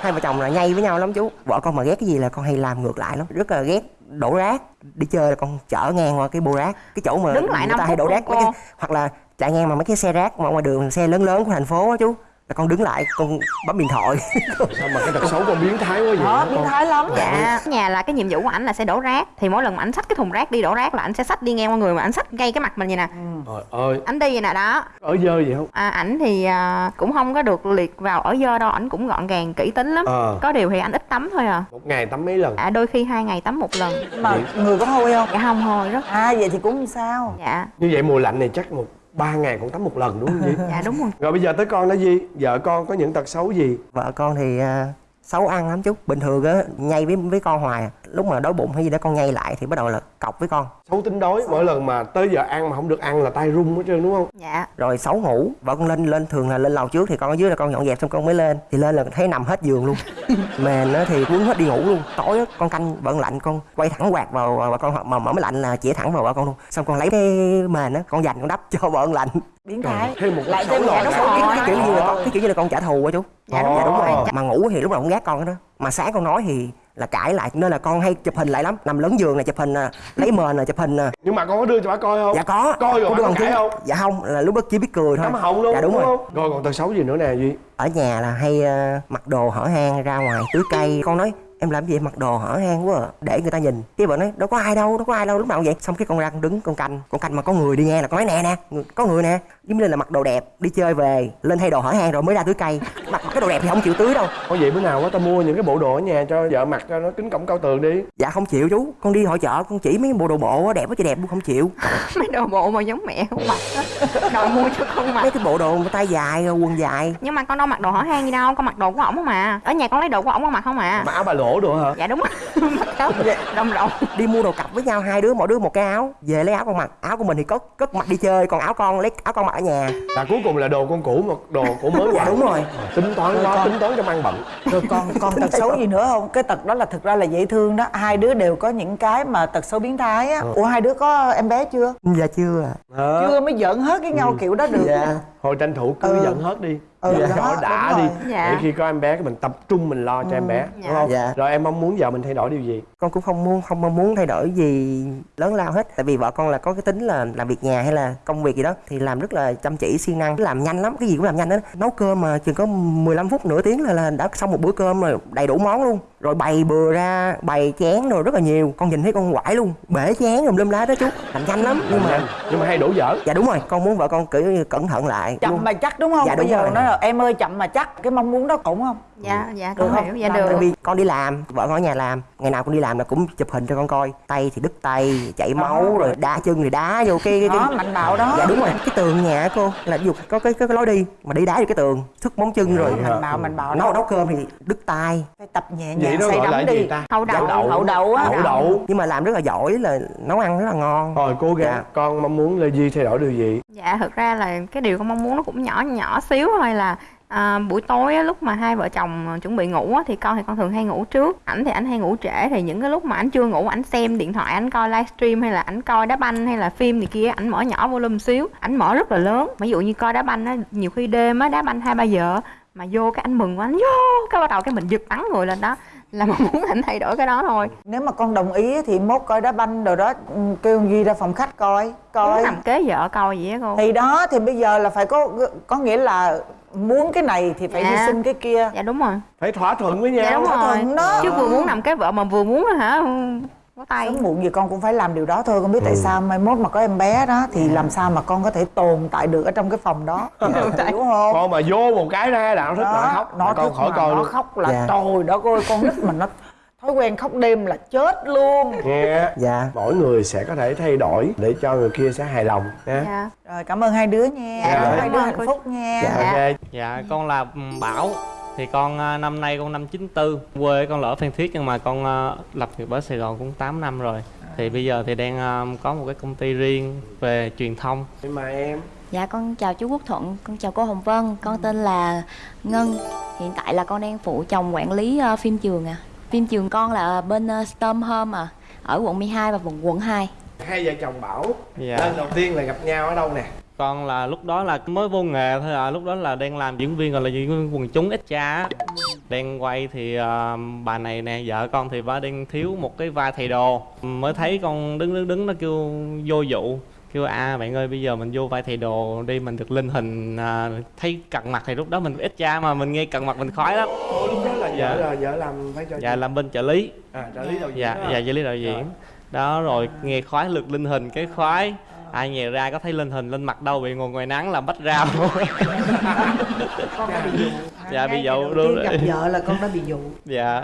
Speaker 7: Hai vợ chồng là nhây với nhau lắm chú. Vợ con mà ghét cái gì là con hay làm ngược lại lắm. Rất là ghét đổ rác đi chơi là con chở ngang qua cái bô rác cái chỗ mà
Speaker 8: Đứng lại
Speaker 7: người ta hay đổ rác mấy cái, hoặc là chạy ngang mà mấy cái xe rác mà ngoài đường xe lớn lớn của thành phố á chú. Là con đứng lại con bấm điện thoại.
Speaker 2: Sao mà cái tật xấu con biến thái quá vậy?
Speaker 6: Đó
Speaker 2: hả
Speaker 6: biến thái lắm.
Speaker 8: Dạ. Nhà là cái nhiệm vụ của ảnh là sẽ đổ rác. Thì mỗi lần mà ảnh xách cái thùng rác đi đổ rác là ảnh sẽ xách đi ngang qua người mà ảnh xách ngay cái mặt mình vậy nè.
Speaker 2: Trời ơi.
Speaker 8: Ảnh đi vậy nè đó.
Speaker 2: Ở dơ vậy không?
Speaker 8: À, ảnh thì à, cũng không có được liệt vào ở dơ đâu. Ảnh cũng gọn gàng kỹ tính lắm.
Speaker 2: Ờ.
Speaker 8: có điều thì ảnh ít tắm thôi à.
Speaker 2: Một ngày tắm mấy lần?
Speaker 8: À, đôi khi hai ngày tắm một lần.
Speaker 6: Mà người có hôi không?
Speaker 8: Dạ không thôi rất.
Speaker 6: À vậy thì cũng không sao?
Speaker 8: Dạ.
Speaker 2: Như vậy mùa lạnh này chắc một ba ngày con tắm một lần đúng không Di?
Speaker 8: dạ đúng rồi
Speaker 2: Rồi bây giờ tới con đó Di Vợ con có những tật xấu gì?
Speaker 7: vợ con thì à, xấu ăn lắm chú. Bình thường á nhây với với con hoài à. lúc mà đói bụng hay gì đó con nhây lại thì bắt đầu là cọc với con.
Speaker 2: Xấu tính đối Mỗi lần mà tới giờ ăn mà không được ăn là tay run hết trơn đúng không?
Speaker 8: dạ.
Speaker 7: Rồi xấu ngủ vợ con lên lên thường là lên lầu trước thì con ở dưới là con dọn dẹp xong con mới lên. Thì lên là thấy nằm hết giường luôn. Mền á thì muốn hết đi ngủ luôn. Tối á con canh vợ con lạnh con quay thẳng quạt vào vợ con mà mở máy lạnh là chĩa thẳng vào vợ con luôn. Xong con lấy cái mền á con dành con đắp cho vợ con lạnh.
Speaker 6: Biến thái.
Speaker 2: Thêm một
Speaker 6: lại thêm một cái
Speaker 7: kiểu như là con cái kiểu như là con trả thù á chú.
Speaker 8: Dạ, đúng
Speaker 7: dạ đúng
Speaker 2: rồi.
Speaker 7: rồi. Mà ngủ thì lúc nào cũng ghét con đó mà sáng con nói thì là cãi lại nên là con hay chụp hình lại lắm nằm lớn giường này chụp hình nè lấy mền nè chụp hình nè
Speaker 2: Nhưng mà con có đưa cho bà coi không?
Speaker 7: dạ có
Speaker 2: Coi rồi
Speaker 7: Có
Speaker 2: bà
Speaker 7: đưa bằng
Speaker 2: cãi không?
Speaker 7: dạ không là lúc đó chỉ biết cười thôi
Speaker 2: Cắm họng luôn
Speaker 7: dạ đúng, rồi
Speaker 2: không? Rồi còn tật xấu gì nữa nè Duy?
Speaker 7: ở nhà là hay ờ, mặc đồ hở hang ra ngoài tưới cây con nói em làm gì? Vậy mặc đồ hở hang quá à, để người ta nhìn. Cái vợ nói đâu có ai đâu đâu có ai đâu lúc nào cũng vậy. Xong cái con ra con đứng con canh. Con canh mà có người đi nghe là con nói nè nè có người nè. Giống như là mặc đồ đẹp đi chơi về lên thay đồ hở hang rồi mới ra tưới cây. Mặc cái đồ đẹp thì không chịu tưới đâu.
Speaker 2: Có vậy bữa nào quá tao mua những cái bộ đồ ở nhà cho vợ mặc cho nó kính cổng cao tường đi.
Speaker 7: Dạ không chịu chú. Con đi hội chợ con chỉ mấy bộ đồ bộ á, đẹp quá trời đẹp luôn không chịu.
Speaker 8: Mấy đồ bộ mà giống mẹ không mặc đòi mua cho con mặc.
Speaker 7: Mấy cái bộ đồ mà tay dài rồi quần dài.
Speaker 8: Nhưng mà con đâu mặc đồ hở hang gì đâu con mặc đồ của ổng mà ở nhà con lấy đồ của ổng con mặc không à.
Speaker 2: Mà áo bà lỗ đồ hả?
Speaker 8: dạ đúng. Rồi mặc áo đồng. Rộng
Speaker 7: đi mua đồ cặp với nhau hai đứa mỗi đứa một cái áo. Về lấy áo con mặc. Áo của mình thì cất cất mặc đi chơi còn áo con lấy áo con mặc ở nhà.
Speaker 2: Là cuối cùng là đồ con cũ mà đồ của mới
Speaker 7: dạ đúng rồi.
Speaker 2: Tính toán quá, tính toán cho ăn bận.
Speaker 6: Rồi còn còn tật xấu gì nữa không? Cái tật đó là thực ra là dễ thương đó. Hai đứa đều có những cái mà tật xấu biến thái á. Ủa hai đứa có em bé chưa?
Speaker 7: Dạ chưa ạ.
Speaker 2: Hả?
Speaker 6: chưa mới giỡn hết cái nhau kiểu đó được.
Speaker 7: Dạ.
Speaker 2: Thôi tranh thủ cứ
Speaker 6: Ừ.
Speaker 2: dẫn hết đi
Speaker 6: Ừ,
Speaker 2: Dạ,
Speaker 6: đó,
Speaker 2: đã đi
Speaker 6: rồi.
Speaker 8: Dạ.
Speaker 2: Để khi có em bé cái mình tập trung mình lo cho em bé
Speaker 8: dạ.
Speaker 2: Đúng không?
Speaker 7: Dạ.
Speaker 2: Rồi em mong muốn vợ mình thay đổi điều gì?
Speaker 7: con cũng không muốn không mong muốn thay đổi gì lớn lao hết tại vì vợ con là có cái tính là làm việc nhà hay là công việc gì đó thì làm rất là chăm chỉ siêng năng làm nhanh lắm cái gì cũng làm nhanh đó nấu cơm mà chừng có 15 phút nửa tiếng là, là đã xong một bữa cơm rồi đầy đủ món luôn rồi bày bừa ra bày chén rồi rất là nhiều con nhìn thấy con quải luôn bể chén rồi lâm lá đó chú làm nhanh lắm nhưng mà
Speaker 2: Nhưng mà hay đổ dở
Speaker 7: dạ đúng rồi con muốn vợ con cẩn thận lại
Speaker 6: chậm mà chắc đúng không
Speaker 7: Dạ,
Speaker 6: bây
Speaker 7: đúng
Speaker 6: giờ
Speaker 7: rồi.
Speaker 6: nói là em ơi chậm mà chắc cái mong muốn đó ổn không?
Speaker 8: Dạ dạ
Speaker 6: Được
Speaker 8: con
Speaker 6: không?
Speaker 8: hiểu dạ được.
Speaker 7: tại vì con đi làm vợ con ở nhà làm ngày nào con đi làm là cũng chụp hình cho con coi. Tay thì đứt tay chảy máu rồi đá chân thì đá vô cái, cái,
Speaker 6: đó
Speaker 7: cái
Speaker 6: mạnh bạo đó.
Speaker 7: Dạ đúng rồi cái tường nhà á cô là dù có cái, cái, cái lối đi mà đi đá vô cái tường sức móng chân rồi.
Speaker 6: mạnh bạo mạnh bạo
Speaker 7: nấu
Speaker 6: đó.
Speaker 7: nấu cơm thì đứt tay.
Speaker 6: Phải tập nhẹ nhàng
Speaker 2: đó là
Speaker 6: đắm
Speaker 2: gì
Speaker 6: đi.
Speaker 2: ta?
Speaker 8: hậu đậu
Speaker 6: hậu đậu á.
Speaker 2: Hậu đậu.
Speaker 7: Nhưng mà làm rất là giỏi là nấu ăn rất là ngon.
Speaker 2: Rồi cố gắng.
Speaker 7: Dạ.
Speaker 2: Con mong muốn Lê Duy thay đổi điều gì?
Speaker 8: dạ thực ra là cái điều con mong muốn nó cũng nhỏ nhỏ xíu thôi là à, buổi tối á, lúc mà hai vợ chồng à, chuẩn bị ngủ á, thì con thì con thường hay ngủ trước. Ảnh thì ảnh hay ngủ trễ. Thì những cái lúc mà ảnh chưa ngủ ảnh xem điện thoại ảnh coi livestream hay là ảnh coi đá banh hay là phim gì kia ảnh mở nhỏ volume xíu. Ảnh mở rất là lớn. Ví dụ như coi đá banh á nhiều khi đêm á đá banh hai ba giờ mà vô cái anh mừng quá anh vô! Cái bắt đầu cái mình giật bắn người lên đó là mong muốn ảnh thay đổi cái đó thôi.
Speaker 6: Nếu mà con đồng ý thì mốt coi đá banh rồi đó ừ, kêu Duy ra phòng khách coi coi.
Speaker 8: Muốn nằm kế vợ coi vậy á cô.
Speaker 6: Thì đó thì bây giờ là phải có có nghĩa là muốn cái này thì phải
Speaker 8: Dạ.
Speaker 6: hy sinh cái kia.
Speaker 8: Dạ đúng rồi.
Speaker 2: Phải thỏa thuận với nhau.
Speaker 8: Dạ đúng
Speaker 6: thỏa
Speaker 8: rồi.
Speaker 6: thuận đó.
Speaker 8: chứ vừa muốn nằm kế vợ mà vừa muốn hả tay.
Speaker 6: Sớm muộn gì con cũng phải làm điều đó thôi con biết tại
Speaker 2: Ừ.
Speaker 6: sao. Mai mốt mà có em bé đó thì làm sao mà con có thể tồn tại được ở trong cái phòng đó? Hiểu không?
Speaker 2: Con mà vô một cái ra là nó thích
Speaker 6: đó,
Speaker 2: là khóc.
Speaker 6: nó
Speaker 2: Mà con khỏi
Speaker 6: mà
Speaker 2: coi
Speaker 6: nó
Speaker 2: luôn.
Speaker 6: khóc là
Speaker 7: Dạ.
Speaker 6: trời đó ơi con nít mình nó thói quen khóc đêm là chết luôn.
Speaker 2: Nghe.
Speaker 7: Dạ.
Speaker 2: Mỗi người sẽ có thể thay đổi Để cho người kia sẽ hài lòng nha.
Speaker 8: Dạ.
Speaker 6: Rồi cảm ơn hai đứa nha.
Speaker 2: Dạ.
Speaker 6: Hai đứa hạnh phúc nha.
Speaker 7: Dạ.
Speaker 2: Ok.
Speaker 9: Dạ con là Bảo thì con à, năm nay con năm 94 quê con ở Phan Thiết nhưng mà con à, lập nghiệp ở Sài Gòn cũng 8 năm rồi thì bây giờ thì đang à, có một cái công ty riêng về truyền thông
Speaker 2: Nhưng mà em
Speaker 10: Dạ con chào chú Quốc Thuận, con chào cô Hồng Vân, con tên là Ngân. Hiện tại là con đang phụ chồng quản lý phim trường à. Phim trường con là bên uh, Storm Home à, ở quận 12 và quận quận 2.
Speaker 2: Hai vợ chồng Bảo
Speaker 9: Dạ.
Speaker 2: Lần đầu tiên là gặp nhau ở đâu nè
Speaker 9: con là lúc đó là mới vô nghề thôi à lúc đó là đang làm diễn viên gọi là diễn viên quần chúng ít cha á. đang quay thì à, bà này nè vợ con thì bà đang thiếu một cái vai thầy đồ mới thấy con đứng đứng đứng nó kêu vô dụ kêu à bạn ơi bây giờ mình vô vai thầy đồ đi mình được linh hình à, thấy cận mặt thì lúc đó mình ít cha mà mình nghe cận mặt mình khoái lắm
Speaker 2: Ồ, lúc đó là vợ
Speaker 9: Dạ.
Speaker 2: là vợ làm vai trò
Speaker 9: dạ
Speaker 2: gì?
Speaker 9: làm bên trợ lý
Speaker 2: À, trợ lý đầu diễn
Speaker 9: dạ
Speaker 2: đó.
Speaker 9: dạ trợ lý đạo diễn đó rồi nghe khoái lực linh hình cái khoái ai nhè ra có thấy linh hình lên mặt đâu bị ngồi ngoài nắng làm bách rau.
Speaker 6: Con đã bị dụ.
Speaker 9: Dạ bị dụ đúng
Speaker 6: gặp
Speaker 9: rồi.
Speaker 6: vợ là con đã bị dụ.
Speaker 9: Dạ.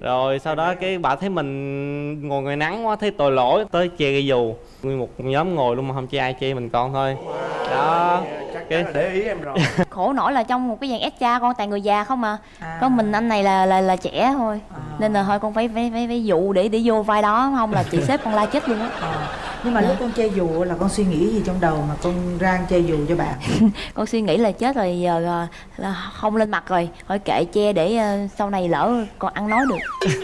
Speaker 9: Rồi sau đó cái bà thấy mình ngồi ngoài nắng quá thấy tội lỗi tới che cây dù. Nguyên một nhóm ngồi luôn mà không che ai che mình con thôi. Đó.
Speaker 2: Chắc
Speaker 9: cái
Speaker 2: để ý em rồi.
Speaker 10: Khổ nổi là trong một cái dàn ép cha con toàn người già không à.
Speaker 6: À.
Speaker 10: có mình anh này là là là trẻ thôi. Nên là thôi con phải phải phải phải dụ để để vô vai đó không là chị xếp con la chết luôn á.
Speaker 6: Ờ. nhưng mà lúc con chơi dù là con suy nghĩ gì trong đầu mà con rang chơi dù cho bạn
Speaker 10: con suy nghĩ là chết rồi giờ ờ, là không lên mặt rồi thôi kệ che để ờ, sau này lỡ con ăn nói được.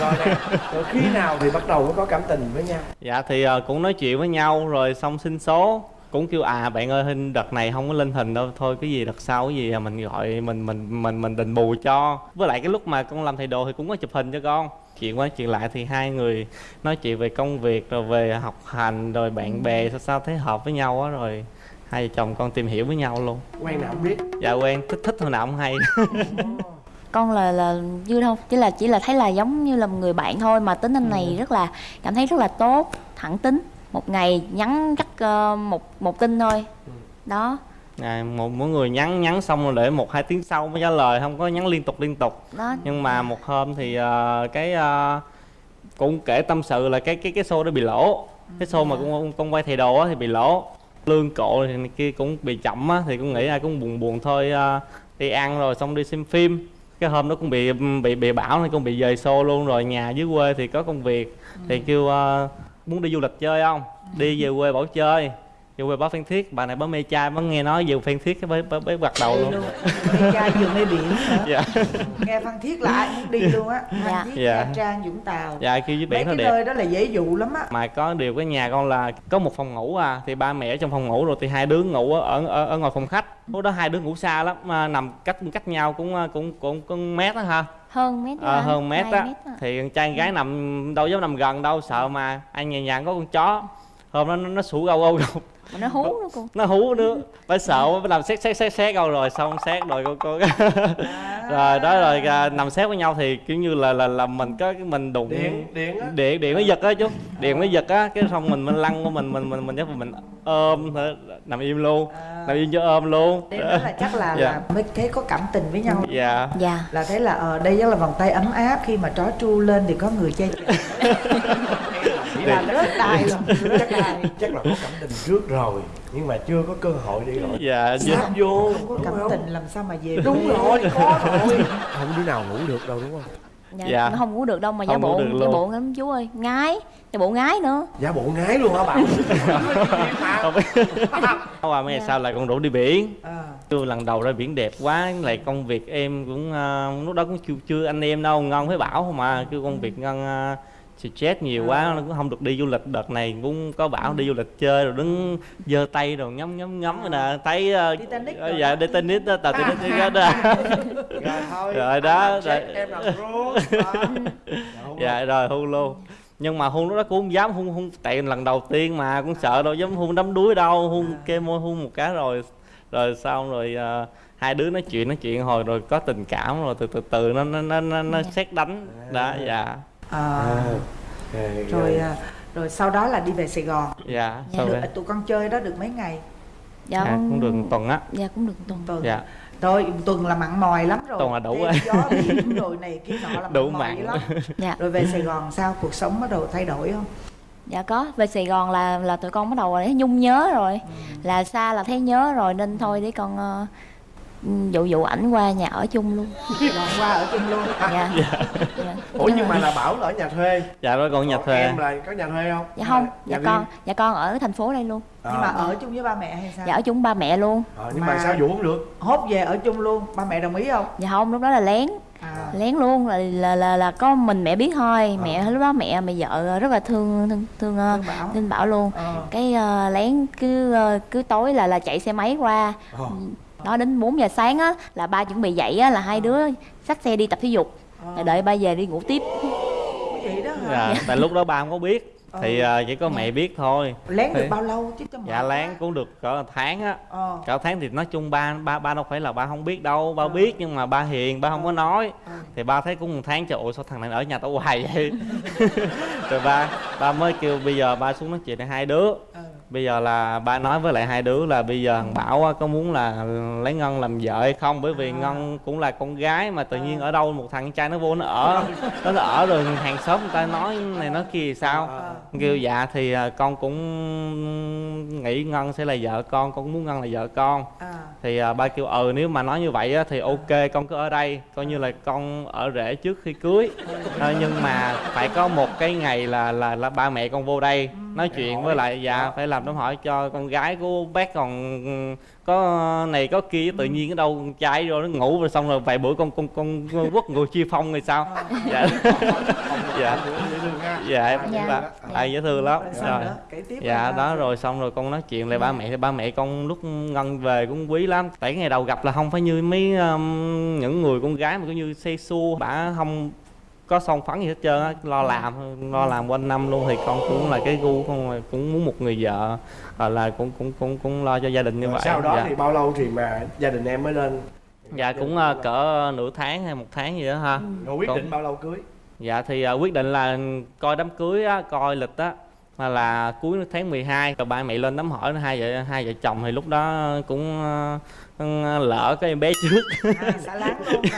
Speaker 2: Rồi nè rồi khi nào thì bắt đầu mới có cảm tình với nhau?
Speaker 9: Dạ thì ờ, cũng nói chuyện với nhau rồi xong xin số cũng kêu à bạn ơi hình đợt này không có lên hình đâu thôi cái gì đợt sau cái gì à, mình gọi mình mình mình mình định bù cho. Với lại cái lúc mà con làm thầy đồ thì cũng có chụp hình cho con. Chuyện qua chuyện lại thì hai người nói chuyện về công việc rồi về học hành rồi bạn bè sao sao thấy hợp với nhau á rồi hai vợ chồng con tìm hiểu với nhau luôn.
Speaker 2: Quen nào không biết?
Speaker 9: Dạ quen. Thích thích hồi nào cũng hay.
Speaker 10: Con là là dư đâu chỉ là chỉ là thấy là giống như là một người bạn thôi mà tính anh này rất là cảm thấy rất là tốt thẳng tính một ngày nhắn chắc ờ, một một tin thôi. Đó.
Speaker 9: À, một mỗi người nhắn nhắn xong rồi để một hai tiếng sau mới trả lời không có nhắn liên tục liên tục.
Speaker 10: Đó.
Speaker 9: Nhưng mà một hôm thì ờ, cái ờ, cũng kể tâm sự là cái cái cái show đó bị lỗ. Cái show mà con con quay thầy đồ á thì bị lỗ. Lương cộ thì kia cũng bị chậm á thì cũng nghĩ ai cũng buồn buồn thôi ờ, đi ăn rồi xong đi xem phim. Cái hôm đó cũng bị bị bị bão nên cũng bị dời show luôn rồi nhà dưới quê thì có công việc. Thì kêu ờ, muốn đi du lịch chơi không? Đi về quê bảo chơi. Về quê báo phan thiết. Bà này báo mê trai mới nghe nói về phan thiết cái mới mới, bắt đầu luôn.
Speaker 6: mê trai vừa mê biển nữa.
Speaker 9: Dạ.
Speaker 6: Nghe phan thiết là ai muốn đi luôn á. Phan
Speaker 10: Dạ.
Speaker 6: thiết
Speaker 9: Dạ.
Speaker 6: nha trang vũng tàu.
Speaker 9: Dạ kêu với biển nó
Speaker 6: cái
Speaker 9: đẹp.
Speaker 6: nơi đó là dễ dụ lắm á.
Speaker 9: Mà có điều cái nhà con là có một phòng ngủ à thì ba mẹ ở trong phòng ngủ rồi thì hai đứa ngủ ở ở, ở ngoài phòng khách. Lúc đó hai đứa ngủ xa lắm mà nằm cách cách nhau cũng cũng cũng cũng mét á ha
Speaker 10: hơn mét á,
Speaker 9: hơn mét á. thì con trai gái nằm đâu dám nằm gần đâu sợ mà anh nhà nhà có con chó. Hôm đó nó, nó sủa gâu gâu gâu
Speaker 10: mà nó hú nữa cô.
Speaker 9: Nó hú nữa phải sợ phải làm xét xét xét xét đâu rồi xong xét rồi cô cô. Rồi đó rồi à, nằm xét với nhau thì kiểu như là là là mình có cái mình đụng
Speaker 2: điện điện. á.
Speaker 9: Điện điện nó giật á chú. Điện nó giật á cái xong mình mình lăn của mình mình mình mình chắc mình ôm nằm im luôn. Nằm im cho ôm luôn.
Speaker 6: Đó là chắc là,
Speaker 9: Dạ.
Speaker 6: là mới thấy có cảm tình với nhau.
Speaker 9: Dạ.
Speaker 10: Dạ.
Speaker 6: Là thấy là ờ đây chắc là vòng tay ấm áp khi mà trói tru lên thì có người che là rớt đài rồi. Rớt đài
Speaker 2: chắc là có cảm tình trước rồi nhưng mà chưa có cơ hội đi rồi
Speaker 9: dạ
Speaker 2: sắp vô
Speaker 6: không có cảm
Speaker 2: không?
Speaker 6: tình làm sao mà về
Speaker 2: đúng rồi có rồi. Không đứa nào ngủ được đâu đúng không?
Speaker 10: Dạ,
Speaker 9: Dạ.
Speaker 10: nó không ngủ được đâu mà giả bộ giả bộ lắm chú ơi. Ngái giả bộ ngái nữa.
Speaker 2: Giả bộ ngái luôn hả bạn?
Speaker 9: Không. Biết qua mấy ngày sau lại con rủ đi biển.
Speaker 6: Ờ.
Speaker 9: chưa lần đầu ra biển đẹp quá lại công việc em cũng ờ, lúc đó cũng chưa, chưa anh em đâu ngon với bảo không mà kêu công việc ngon uh, stress nhiều quá nó cũng không được đi du lịch. Đợt này cũng có bảo đi du lịch chơi rồi đứng giơ tay rồi ngắm ngắm ngắm rồi nè. Thấy uh, ờ,
Speaker 6: rồi
Speaker 9: dạ đi tennis đó tàu tennis đó, đó.
Speaker 2: rồi thôi
Speaker 9: Rồi đó, rồi.
Speaker 2: em rốt
Speaker 9: dạ rồi hôn luôn nhưng mà hôn lúc đó cũng không dám hôn hôn tại lần đầu tiên mà cũng sợ đâu dám hôn đắm đuối đâu. Hôn kê môi hôn một cái rồi rồi xong rồi ờ, hai đứa nói chuyện nói chuyện hồi rồi có tình cảm rồi từ từ từ nó nó nó nó, nó xét đánh. Đó dạ
Speaker 6: Ờ,
Speaker 2: À,
Speaker 6: rồi à, rồi sau đó là đi về Sài Gòn.
Speaker 9: Dạ
Speaker 10: Dạ,
Speaker 6: được,
Speaker 9: đó.
Speaker 6: tụi con chơi đó được mấy ngày?
Speaker 10: Dạ
Speaker 9: à, cũng được tuần á.
Speaker 10: dạ cũng được tuần.
Speaker 6: Tuần.
Speaker 9: Dạ.
Speaker 6: Rồi tuần là mặn mòi lắm rồi.
Speaker 9: Tuần là đủ rồi.
Speaker 6: gió biển rồi này kia nọ là
Speaker 9: Đủ
Speaker 6: mặn
Speaker 9: mặn.
Speaker 6: lắm.
Speaker 10: Dạ.
Speaker 6: Rồi về Sài Gòn sao? Cuộc sống bắt đầu thay đổi không?
Speaker 10: Dạ có. Về sài gòn là là tụi con bắt đầu thấy nhung nhớ rồi. Là xa là thấy nhớ rồi nên thôi để con ờ, dụ dụ ảnh qua nhà ở chung luôn.
Speaker 6: Gòn qua ở chung luôn.
Speaker 10: Dạ. Dạ.
Speaker 2: Ủa nhưng mà là bảo là ở nhà thuê.
Speaker 9: Dạ đó còn nhà
Speaker 2: Còn
Speaker 9: thuê.
Speaker 2: em là có nhà thuê không?
Speaker 10: Dạ không.
Speaker 2: Nhà
Speaker 10: dạ con dạ con ở thành phố đây luôn.
Speaker 2: Ờ.
Speaker 6: nhưng mà ở chung với ba mẹ hay sao?
Speaker 10: Dạ ở chung ba mẹ luôn.
Speaker 2: Ờ, nhưng mà,
Speaker 6: Mà-
Speaker 2: sao dụ không được?
Speaker 6: hốt về ở chung luôn. Ba mẹ đồng ý không?
Speaker 10: Dạ không lúc đó là lén.
Speaker 6: À,
Speaker 10: lén luôn là là là, là có mình mẹ biết thôi. Mẹ lúc đó mẹ mẹ vợ rất là thương thương thương, ờ,
Speaker 6: Thương Bảo.
Speaker 10: thương bảo luôn.
Speaker 6: Ờ.
Speaker 10: cái ờ, lén cứ ờ, cứ tối là là chạy xe máy qua.
Speaker 2: Ờ.
Speaker 10: đó đến 4 giờ sáng á là ba chuẩn bị dậy á là hai đứa xách xe đi tập thể dục. Rồi đợi ba về đi ngủ tiếp.
Speaker 6: Vậy đó hả?
Speaker 9: Dạ tại lúc đó ba không có biết. Thì
Speaker 6: Ừ.
Speaker 9: ờ, chỉ có mẹ biết thôi.
Speaker 6: Lén được
Speaker 9: Thì-
Speaker 6: bao lâu chứ cho
Speaker 9: dạ lén cũng được cỡ tháng á.
Speaker 6: Ờ.
Speaker 9: cả tháng thì nói chung ba ba ba đâu phải là ba không biết đâu. Ba biết nhưng mà ba hiền ba không có nói.
Speaker 6: Ờ.
Speaker 9: thì ba thấy cũng một tháng trời ôi sao thằng này ở nhà tao hoài vậy? Rồi ba ba mới kêu bây giờ ba xuống nói chuyện với hai đứa.
Speaker 6: Ờ.
Speaker 9: bây giờ là ba nói với lại hai đứa là bây giờ thằng bảo có muốn là lấy ngân làm vợ hay không? Bởi vì ngân cũng là con gái mà tự nhiên ở đâu một thằng trai nó vô nó ở. Nó, nó ở rồi hàng xóm người ta nói này nói kia thì sao kêu dạ thì à, con cũng nghĩ ngân sẽ là vợ con con muốn ngân là vợ con.
Speaker 6: À.
Speaker 9: thì à, ba kêu ừ nếu mà nói như vậy á, thì ok con cứ ở đây coi như là con ở rể trước khi cưới. Ờ, nhưng mà phải có một cái ngày là là là ba mẹ con vô đây nói chuyện với lại dạ phải làm đám hỏi cho con gái của bác còn ừ, có này có kia tự nhiên ở đâu con trai rồi nó ngủ rồi xong rồi vài bữa con con con, con quất ngồi chia phong thì sao? Dạ. Dạ. Dạ. Em
Speaker 10: Dạ.
Speaker 9: dạ. à, dễ thương lắm.
Speaker 6: Rồi
Speaker 9: rồi. dạ đó rồi xong rồi con nói chuyện lại ba mẹ thì ba mẹ con lúc ngân về cũng quý lắm. Tại cái ngày đầu gặp là không phải như mấy um, những người con gái mà cũng như say xua bả không có son phấn gì hết trơn á lo làm lo làm quanh năm luôn thì con cũng là cái gu con cũng muốn một người vợ hoặc là cũng cũng cũng cũng lo cho gia đình như
Speaker 2: Rồi
Speaker 9: vậy.
Speaker 2: sau đó
Speaker 9: dạ.
Speaker 2: thì bao lâu thì mà gia đình em mới lên?
Speaker 9: Dạ cũng uh, cỡ nửa tháng hay một tháng gì đó ha.
Speaker 2: Rồi quyết định bao lâu cưới?
Speaker 9: Dạ thì à, quyết định là coi đám cưới á, coi lịch á mà là cuối tháng 12 rồi ba mẹ lên đám hỏi hai vợ hai vợ chồng thì lúc đó cũng ờ, ờ, lỡ cái em bé trước.
Speaker 6: À, xả láng luôn.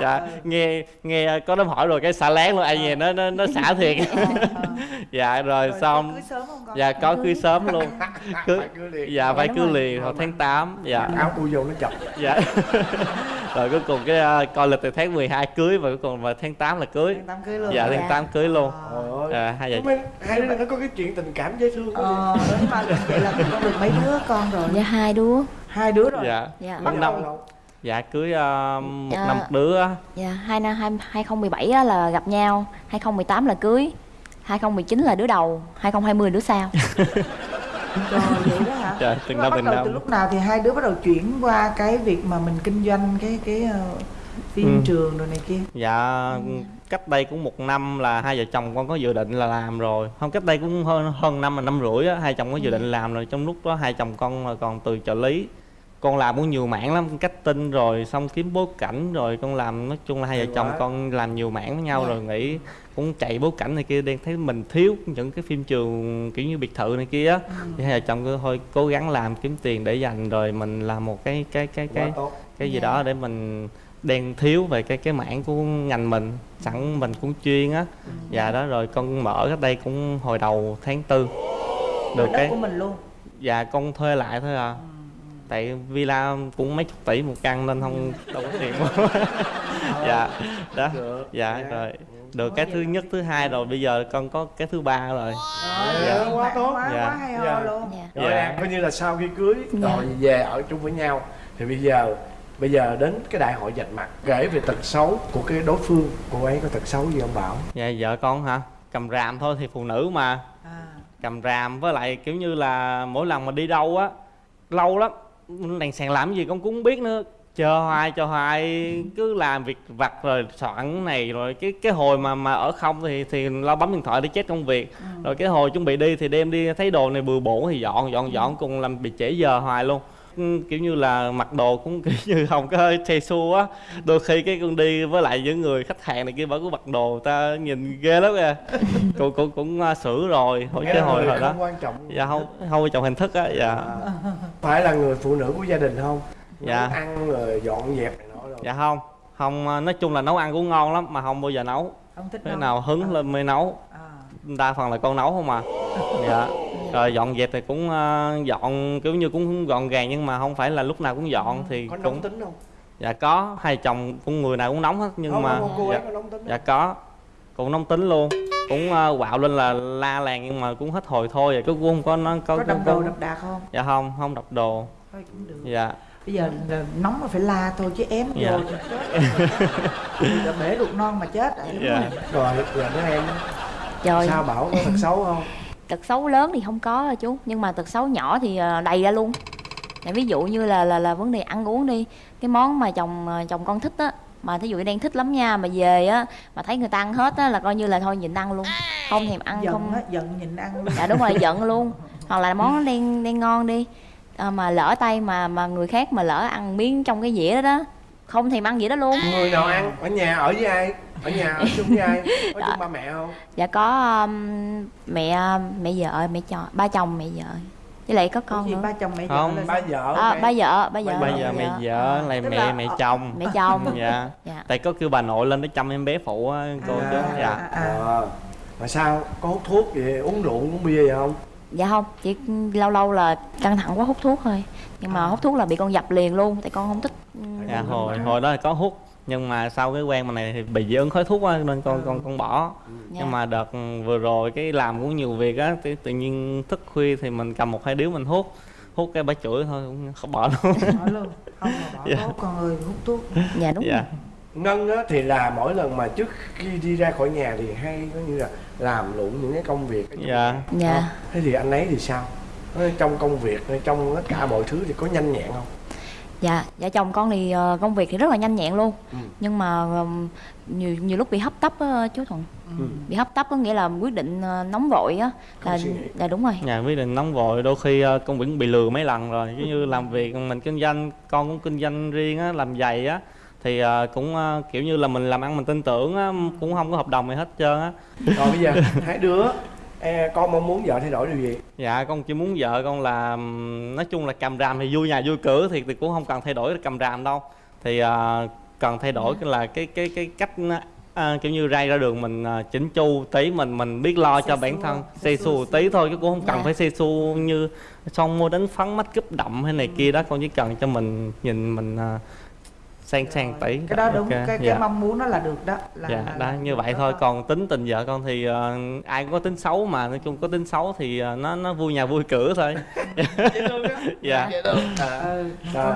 Speaker 9: Dạ. Nghe nghe có đám hỏi rồi cái xả láng luôn. Ai về nó nó nó xả thiệt. Dạ rồi,
Speaker 6: Rồi,
Speaker 9: xong
Speaker 6: cưới sớm không con?
Speaker 9: dạ có cưới sớm luôn. Cưới dạ phải cưới liền hồi tháng 8 dạ.
Speaker 2: Áo tôi vô nó chập
Speaker 9: dạ rồi cuối cùng cái ờ, coi lịch từ tháng 12 cưới và cuối cùng vào tháng 8 là cưới.
Speaker 6: Tháng tám cưới luôn
Speaker 9: dạ tháng 8 cưới luôn.
Speaker 2: Trời ơi.
Speaker 9: Dạ, hai vợ
Speaker 2: Mấy- hai đứa nó có cái chuyện tình cảm dễ thương
Speaker 6: ờ đúng mà vậy là con được mấy đứa con rồi?
Speaker 10: Dạ hai đứa.
Speaker 6: Hai đứa rồi.
Speaker 9: Dạ.
Speaker 10: Dạ.
Speaker 9: Năm. dạ cưới ờ, một
Speaker 10: Dạ.
Speaker 9: năm một đứa
Speaker 10: dạ hai năm hai 2017 á là gặp nhau. 2018 là cưới. 2019 là đứa đầu. 2020 là đứa sau
Speaker 6: rồi vậy đó hả?
Speaker 9: Trời, từng năm
Speaker 6: bắt
Speaker 9: từng
Speaker 6: đầu
Speaker 9: năm.
Speaker 6: từ lúc nào thì hai đứa bắt đầu chuyển qua cái việc mà mình kinh doanh cái cái ờ, phim
Speaker 9: Ừ.
Speaker 6: trường rồi này kia?
Speaker 9: Dạ cách đây cũng một năm là hai vợ chồng con có dự định là làm rồi. Không cách đây cũng hơn hơn năm là năm rưỡi á hai chồng có dự định làm rồi. Trong lúc đó hai chồng con là còn từ trợ lý con làm cũng nhiều mảng lắm cách tin rồi xong kiếm bối cảnh rồi con làm nói chung là hai vợ chồng con làm nhiều mảng với nhau rồi nghĩ cũng chạy bối cảnh này kia đang thấy mình thiếu những cái phim trường kiểu như biệt thự này kia á. Thì hai vợ chồng cứ thôi cố gắng làm kiếm tiền để dành rồi mình làm một cái cái cái cái cái gì đó để mình đang thiếu về cái cái mảng của ngành mình. Sẵn mình cũng chuyên á. Dạ đó rồi con mở cách đây cũng hồi đầu tháng tư. Được cái
Speaker 6: của mình luôn.
Speaker 9: Dạ con thuê lại thôi à tại villa cũng mấy chục tỷ một căn nên không đâu có tiền. Mua dạ đó.
Speaker 2: được.
Speaker 9: Dạ rồi. Được cái thứ nhất thứ hai rồi bây giờ con có cái thứ ba rồi.
Speaker 2: Dạ. quá tốt.
Speaker 6: Quá
Speaker 9: Dạ.
Speaker 6: quá hay ho
Speaker 2: Dạ.
Speaker 6: luôn.
Speaker 10: Dạ.
Speaker 2: Rồi
Speaker 9: Dạ.
Speaker 2: coi như là sau khi cưới
Speaker 10: Dạ.
Speaker 2: rồi về ở chung với nhau. Thì bây giờ bây giờ đến cái đại hội dạch mặt kể về tật xấu của cái đối phương cô ấy có tật xấu gì không bảo?
Speaker 9: Dạ vợ con hả? Cầm ràm thôi thì phụ nữ mà.
Speaker 6: À,
Speaker 9: cầm ràm với lại kiểu như là mỗi lần mà đi đâu á lâu lắm đèn sàn làm cái gì con cũng không biết nữa. Chờ hoài chờ hoài cứ làm việc vặt rồi soạn này rồi cái cái hồi mà mà ở không thì thì lo bấm điện thoại để chết công việc. Rồi cái hồi chuẩn bị đi thì đem đi thấy đồ này bừa bộn thì dọn dọn dọn cùng làm bị trễ giờ hoài luôn. Ừ, kiểu như là mặc đồ cũng kiểu như không có xe xua á. Đôi khi cái con đi với lại những người khách hàng này kia vẫn có mặc đồ ta nhìn ghê lắm kìa cũng cũng cũng uh, sửa rồi hồi cái hồi hồi đó.
Speaker 2: quan trọng.
Speaker 9: Dạ không không quan trọng hình thức á dạ.
Speaker 2: À, phải là người phụ nữ của gia đình không?
Speaker 9: Dạ.
Speaker 2: Nấu ăn rồi dọn dẹp này nọ rồi.
Speaker 9: Dạ không không uh, nói chung là nấu ăn cũng ngon lắm mà không bao giờ nấu.
Speaker 6: Không thích
Speaker 9: cái nào hứng lên mới nấu.
Speaker 6: À.
Speaker 9: đa phần là con nấu không mà dạ rồi dọn dẹp thì cũng uh, dọn kiểu như cũng gọn gàng nhưng mà không phải là lúc nào cũng dọn thì
Speaker 2: có
Speaker 9: cũng
Speaker 2: nóng tính không?
Speaker 9: Dạ có. Hai chồng cũng người nào cũng nóng hết nhưng
Speaker 2: không,
Speaker 9: mà
Speaker 2: không, cô ấy
Speaker 9: dạ,
Speaker 2: có nóng tính
Speaker 9: dạ có. Cũng nóng tính luôn. Cũng uh, quạo lên là la làng nhưng mà cũng hết hồi thôi. Vậy cứ cũng không có nó có,
Speaker 6: có đập đồ đập đạc không?
Speaker 9: Dạ không không đập đồ.
Speaker 6: Thôi cũng được.
Speaker 9: Dạ.
Speaker 6: Bây giờ nóng mà phải la thôi chứ ém
Speaker 9: Dạ.
Speaker 6: vô thì chết. Bể ruột non mà chết rồi, đúng
Speaker 9: Dạ.
Speaker 6: rồi
Speaker 2: rồi rồi đó em
Speaker 10: trời.
Speaker 2: sao bảo có tật xấu không
Speaker 10: tật xấu lớn thì không có đâu chú. Nhưng mà tật xấu nhỏ thì ờ, đầy ra luôn. Tại ví dụ như là là là vấn đề ăn uống đi. Cái món mà chồng ờ, chồng con thích á mà thí dụ như đang thích lắm nha mà về á mà thấy người ta ăn hết á là coi như là thôi nhịn ăn luôn. Không thèm ăn
Speaker 6: giận
Speaker 10: không
Speaker 6: á giận nhịn ăn luôn.
Speaker 10: Dạ đúng rồi giận luôn. Hoặc là món đang đang ngon đi à, mà lỡ tay mà mà người khác mà lỡ ăn miếng trong cái dĩa đó đó không thèm ăn gì đó luôn.
Speaker 2: Người nào ăn? Ở nhà ở với ai ở nhà ở chung với ai? Có chung ba mẹ không?
Speaker 10: Dạ có um, mẹ mẹ vợ mẹ chồng ba chồng mẹ vợ với lại có con
Speaker 6: gì
Speaker 10: nữa.
Speaker 6: ba chồng mẹ
Speaker 9: Không.
Speaker 6: vợ là
Speaker 2: ba vợ.
Speaker 10: À, ba vợ ba vợ
Speaker 9: bây giờ mẹ vợ lại
Speaker 6: Tức
Speaker 9: mẹ
Speaker 6: là-
Speaker 9: mẹ chồng.
Speaker 10: Mẹ chồng.
Speaker 9: Dạ.
Speaker 10: Dạ.
Speaker 9: Tại có kêu bà nội lên để chăm em bé phụ á cô
Speaker 6: À,
Speaker 9: chú.
Speaker 6: À,
Speaker 9: dạ.
Speaker 6: à, à.
Speaker 2: Ờ. mà sao có hút thuốc gì uống rượu uống bia gì không?
Speaker 10: Dạ không chỉ lâu lâu là căng thẳng quá hút thuốc thôi. Nhưng mà hút thuốc là bị con dập liền luôn tại con không thích um,
Speaker 9: dạ hồi hồi đó là có hút nhưng mà sau cái quen mà này thì bị dị ứng khói thuốc á nên con con con bỏ.
Speaker 10: Dạ.
Speaker 9: nhưng mà đợt vừa rồi cái làm cũng nhiều việc á tự, tự nhiên thức khuya thì mình cầm một hai điếu mình hút hút cái bả chửi thôi cũng không bỏ luôn.
Speaker 6: Bỏ luôn không mà bỏ
Speaker 9: Dạ.
Speaker 6: tốt con ơi hút thuốc.
Speaker 10: Dạ đúng
Speaker 9: dạ.
Speaker 10: rồi.
Speaker 2: Ngân á thì là mỗi lần mà trước khi đi ra khỏi nhà thì hay có như là làm lụng những cái công việc.
Speaker 9: Dạ.
Speaker 2: nhà.
Speaker 10: dạ.
Speaker 2: Thế thì anh ấy thì sao? Trong công việc trong tất cả mọi thứ thì có nhanh nhẹn không
Speaker 10: dạ dạ chồng con thì ờ, công việc thì rất là nhanh nhẹn luôn.
Speaker 2: Ừ.
Speaker 10: nhưng mà ừm, nhiều nhiều lúc bị hấp tấp á chú thuận.
Speaker 2: Ừ.
Speaker 10: bị hấp tấp có nghĩa là quyết định ờ, nóng vội á. Là là đúng rồi.
Speaker 9: Nhà quyết định nóng vội đôi khi ờ, công việc bị lừa mấy lần rồi. Giống như làm việc mình kinh doanh con cũng kinh doanh riêng á làm giày á thì ờ, cũng ờ, kiểu như là mình làm ăn mình tin tưởng á cũng không có hợp đồng gì hết trơn á.
Speaker 2: Rồi bây giờ hai đứa e, con mong muốn vợ thay đổi điều gì?
Speaker 9: Dạ con chỉ muốn vợ con là nói chung là cầm ràm thì vui nhà vui cửa thì, thì cũng không cần thay đổi cầm ràm đâu. Thì ờ, cần thay đổi cái là cái cái cái cách à, kiểu như ray ra đường mình à, chỉnh chu tí mình mình biết lo cho
Speaker 6: Xe
Speaker 9: bản
Speaker 6: xua,
Speaker 9: thân.
Speaker 6: xe
Speaker 9: xù tí thôi chứ cũng không cần
Speaker 10: Dạ.
Speaker 9: phải xe xu như xong mua đánh phấn mắt cúp đậm hay này kia đó. Con chỉ cần cho mình nhìn mình à, sang sang tí
Speaker 6: cái đó đúng
Speaker 9: Ok,
Speaker 6: cái cái
Speaker 9: dạ.
Speaker 6: mong muốn nó là được đó là,
Speaker 9: dạ
Speaker 6: là-
Speaker 9: đó
Speaker 6: là
Speaker 9: như vậy
Speaker 6: đó.
Speaker 9: thôi. Còn tính tình vợ con thì ờ, ai cũng có tính xấu mà nói chung có tính xấu thì ờ, nó nó vui nhà vui cửa thôi. Dạ.
Speaker 6: Ừ,
Speaker 2: Rồi.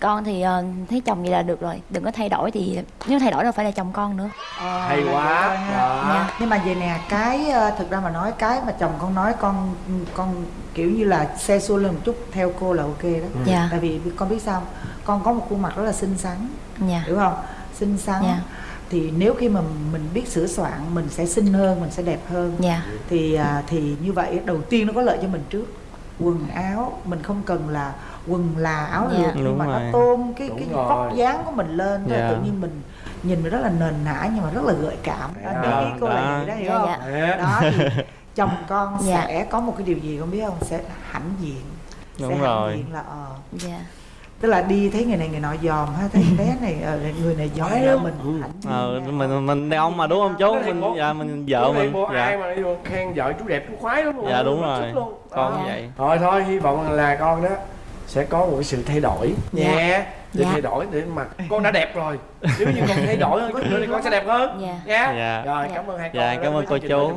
Speaker 10: con thì ờ, thấy chồng vậy là được rồi. Đừng có thay đổi thì nếu thay đổi đâu phải là chồng con nữa.
Speaker 6: Ờ,
Speaker 2: hay quá. đó
Speaker 10: Dạ.
Speaker 6: nhưng mà vậy nè cái ờ, thực ra mà nói cái mà chồng con nói con con kiểu như là xe xua lên một chút theo cô là ok đó.
Speaker 10: Dạ.
Speaker 6: Tại vì con biết sao không? Con có một khuôn mặt rất là xinh xắn
Speaker 10: dạ
Speaker 6: hiểu không xinh xắn
Speaker 10: Dạ.
Speaker 6: thì nếu khi mà mình biết sửa soạn mình sẽ xinh hơn mình sẽ đẹp hơn
Speaker 10: dạ
Speaker 6: thì à, thì như vậy đầu tiên nó có lợi cho mình trước quần áo mình không cần là quần là áo
Speaker 10: Dạ.
Speaker 6: lượt nhưng mà
Speaker 9: rồi.
Speaker 6: nó tôn cái
Speaker 2: Đúng
Speaker 6: cái
Speaker 2: rồi.
Speaker 6: vóc dáng của mình lên thôi
Speaker 9: Dạ.
Speaker 6: tự nhiên mình nhìn mình rất là nền nã nhưng mà rất là gợi cảm đó,
Speaker 2: Đó,
Speaker 6: ý cô là
Speaker 9: đó.
Speaker 6: đó hiểu không
Speaker 10: dạ.
Speaker 6: Đó thì chồng con
Speaker 10: Dạ.
Speaker 6: sẽ có một cái điều gì con biết không sẽ hãnh diện
Speaker 9: Đúng
Speaker 6: sẽ hãnh
Speaker 9: rồi.
Speaker 6: diện là ờ
Speaker 10: dạ
Speaker 6: tức là đi thấy người này người nọ dòm ha thấy bé này ờ, người này là
Speaker 2: lắm.
Speaker 6: mình
Speaker 2: Ừ.
Speaker 9: ờ,
Speaker 6: diện
Speaker 9: mình mình đàn ông mà đúng không chú mình
Speaker 2: bộ-
Speaker 9: dạ mình vợ mình
Speaker 2: bộ ai
Speaker 9: dạ
Speaker 2: mà đi khen vợ chú đẹp chú khoái lắm luôn
Speaker 9: dạ đúng rồi
Speaker 2: luôn.
Speaker 9: con
Speaker 2: Đó.
Speaker 9: vậy
Speaker 2: thôi thôi hy vọng là con đó sẽ có một cái sự thay đổi nhé để
Speaker 10: Dạ.
Speaker 2: thay đổi để mà con đã đẹp rồi nếu như con thay đổi hơn chút nữa thì con sẽ đẹp hơn
Speaker 10: Dạ.
Speaker 2: nha
Speaker 9: Dạ.
Speaker 2: rồi
Speaker 10: Dạ.
Speaker 2: cảm ơn hai con
Speaker 9: Dạ, cảm ơn cô chú.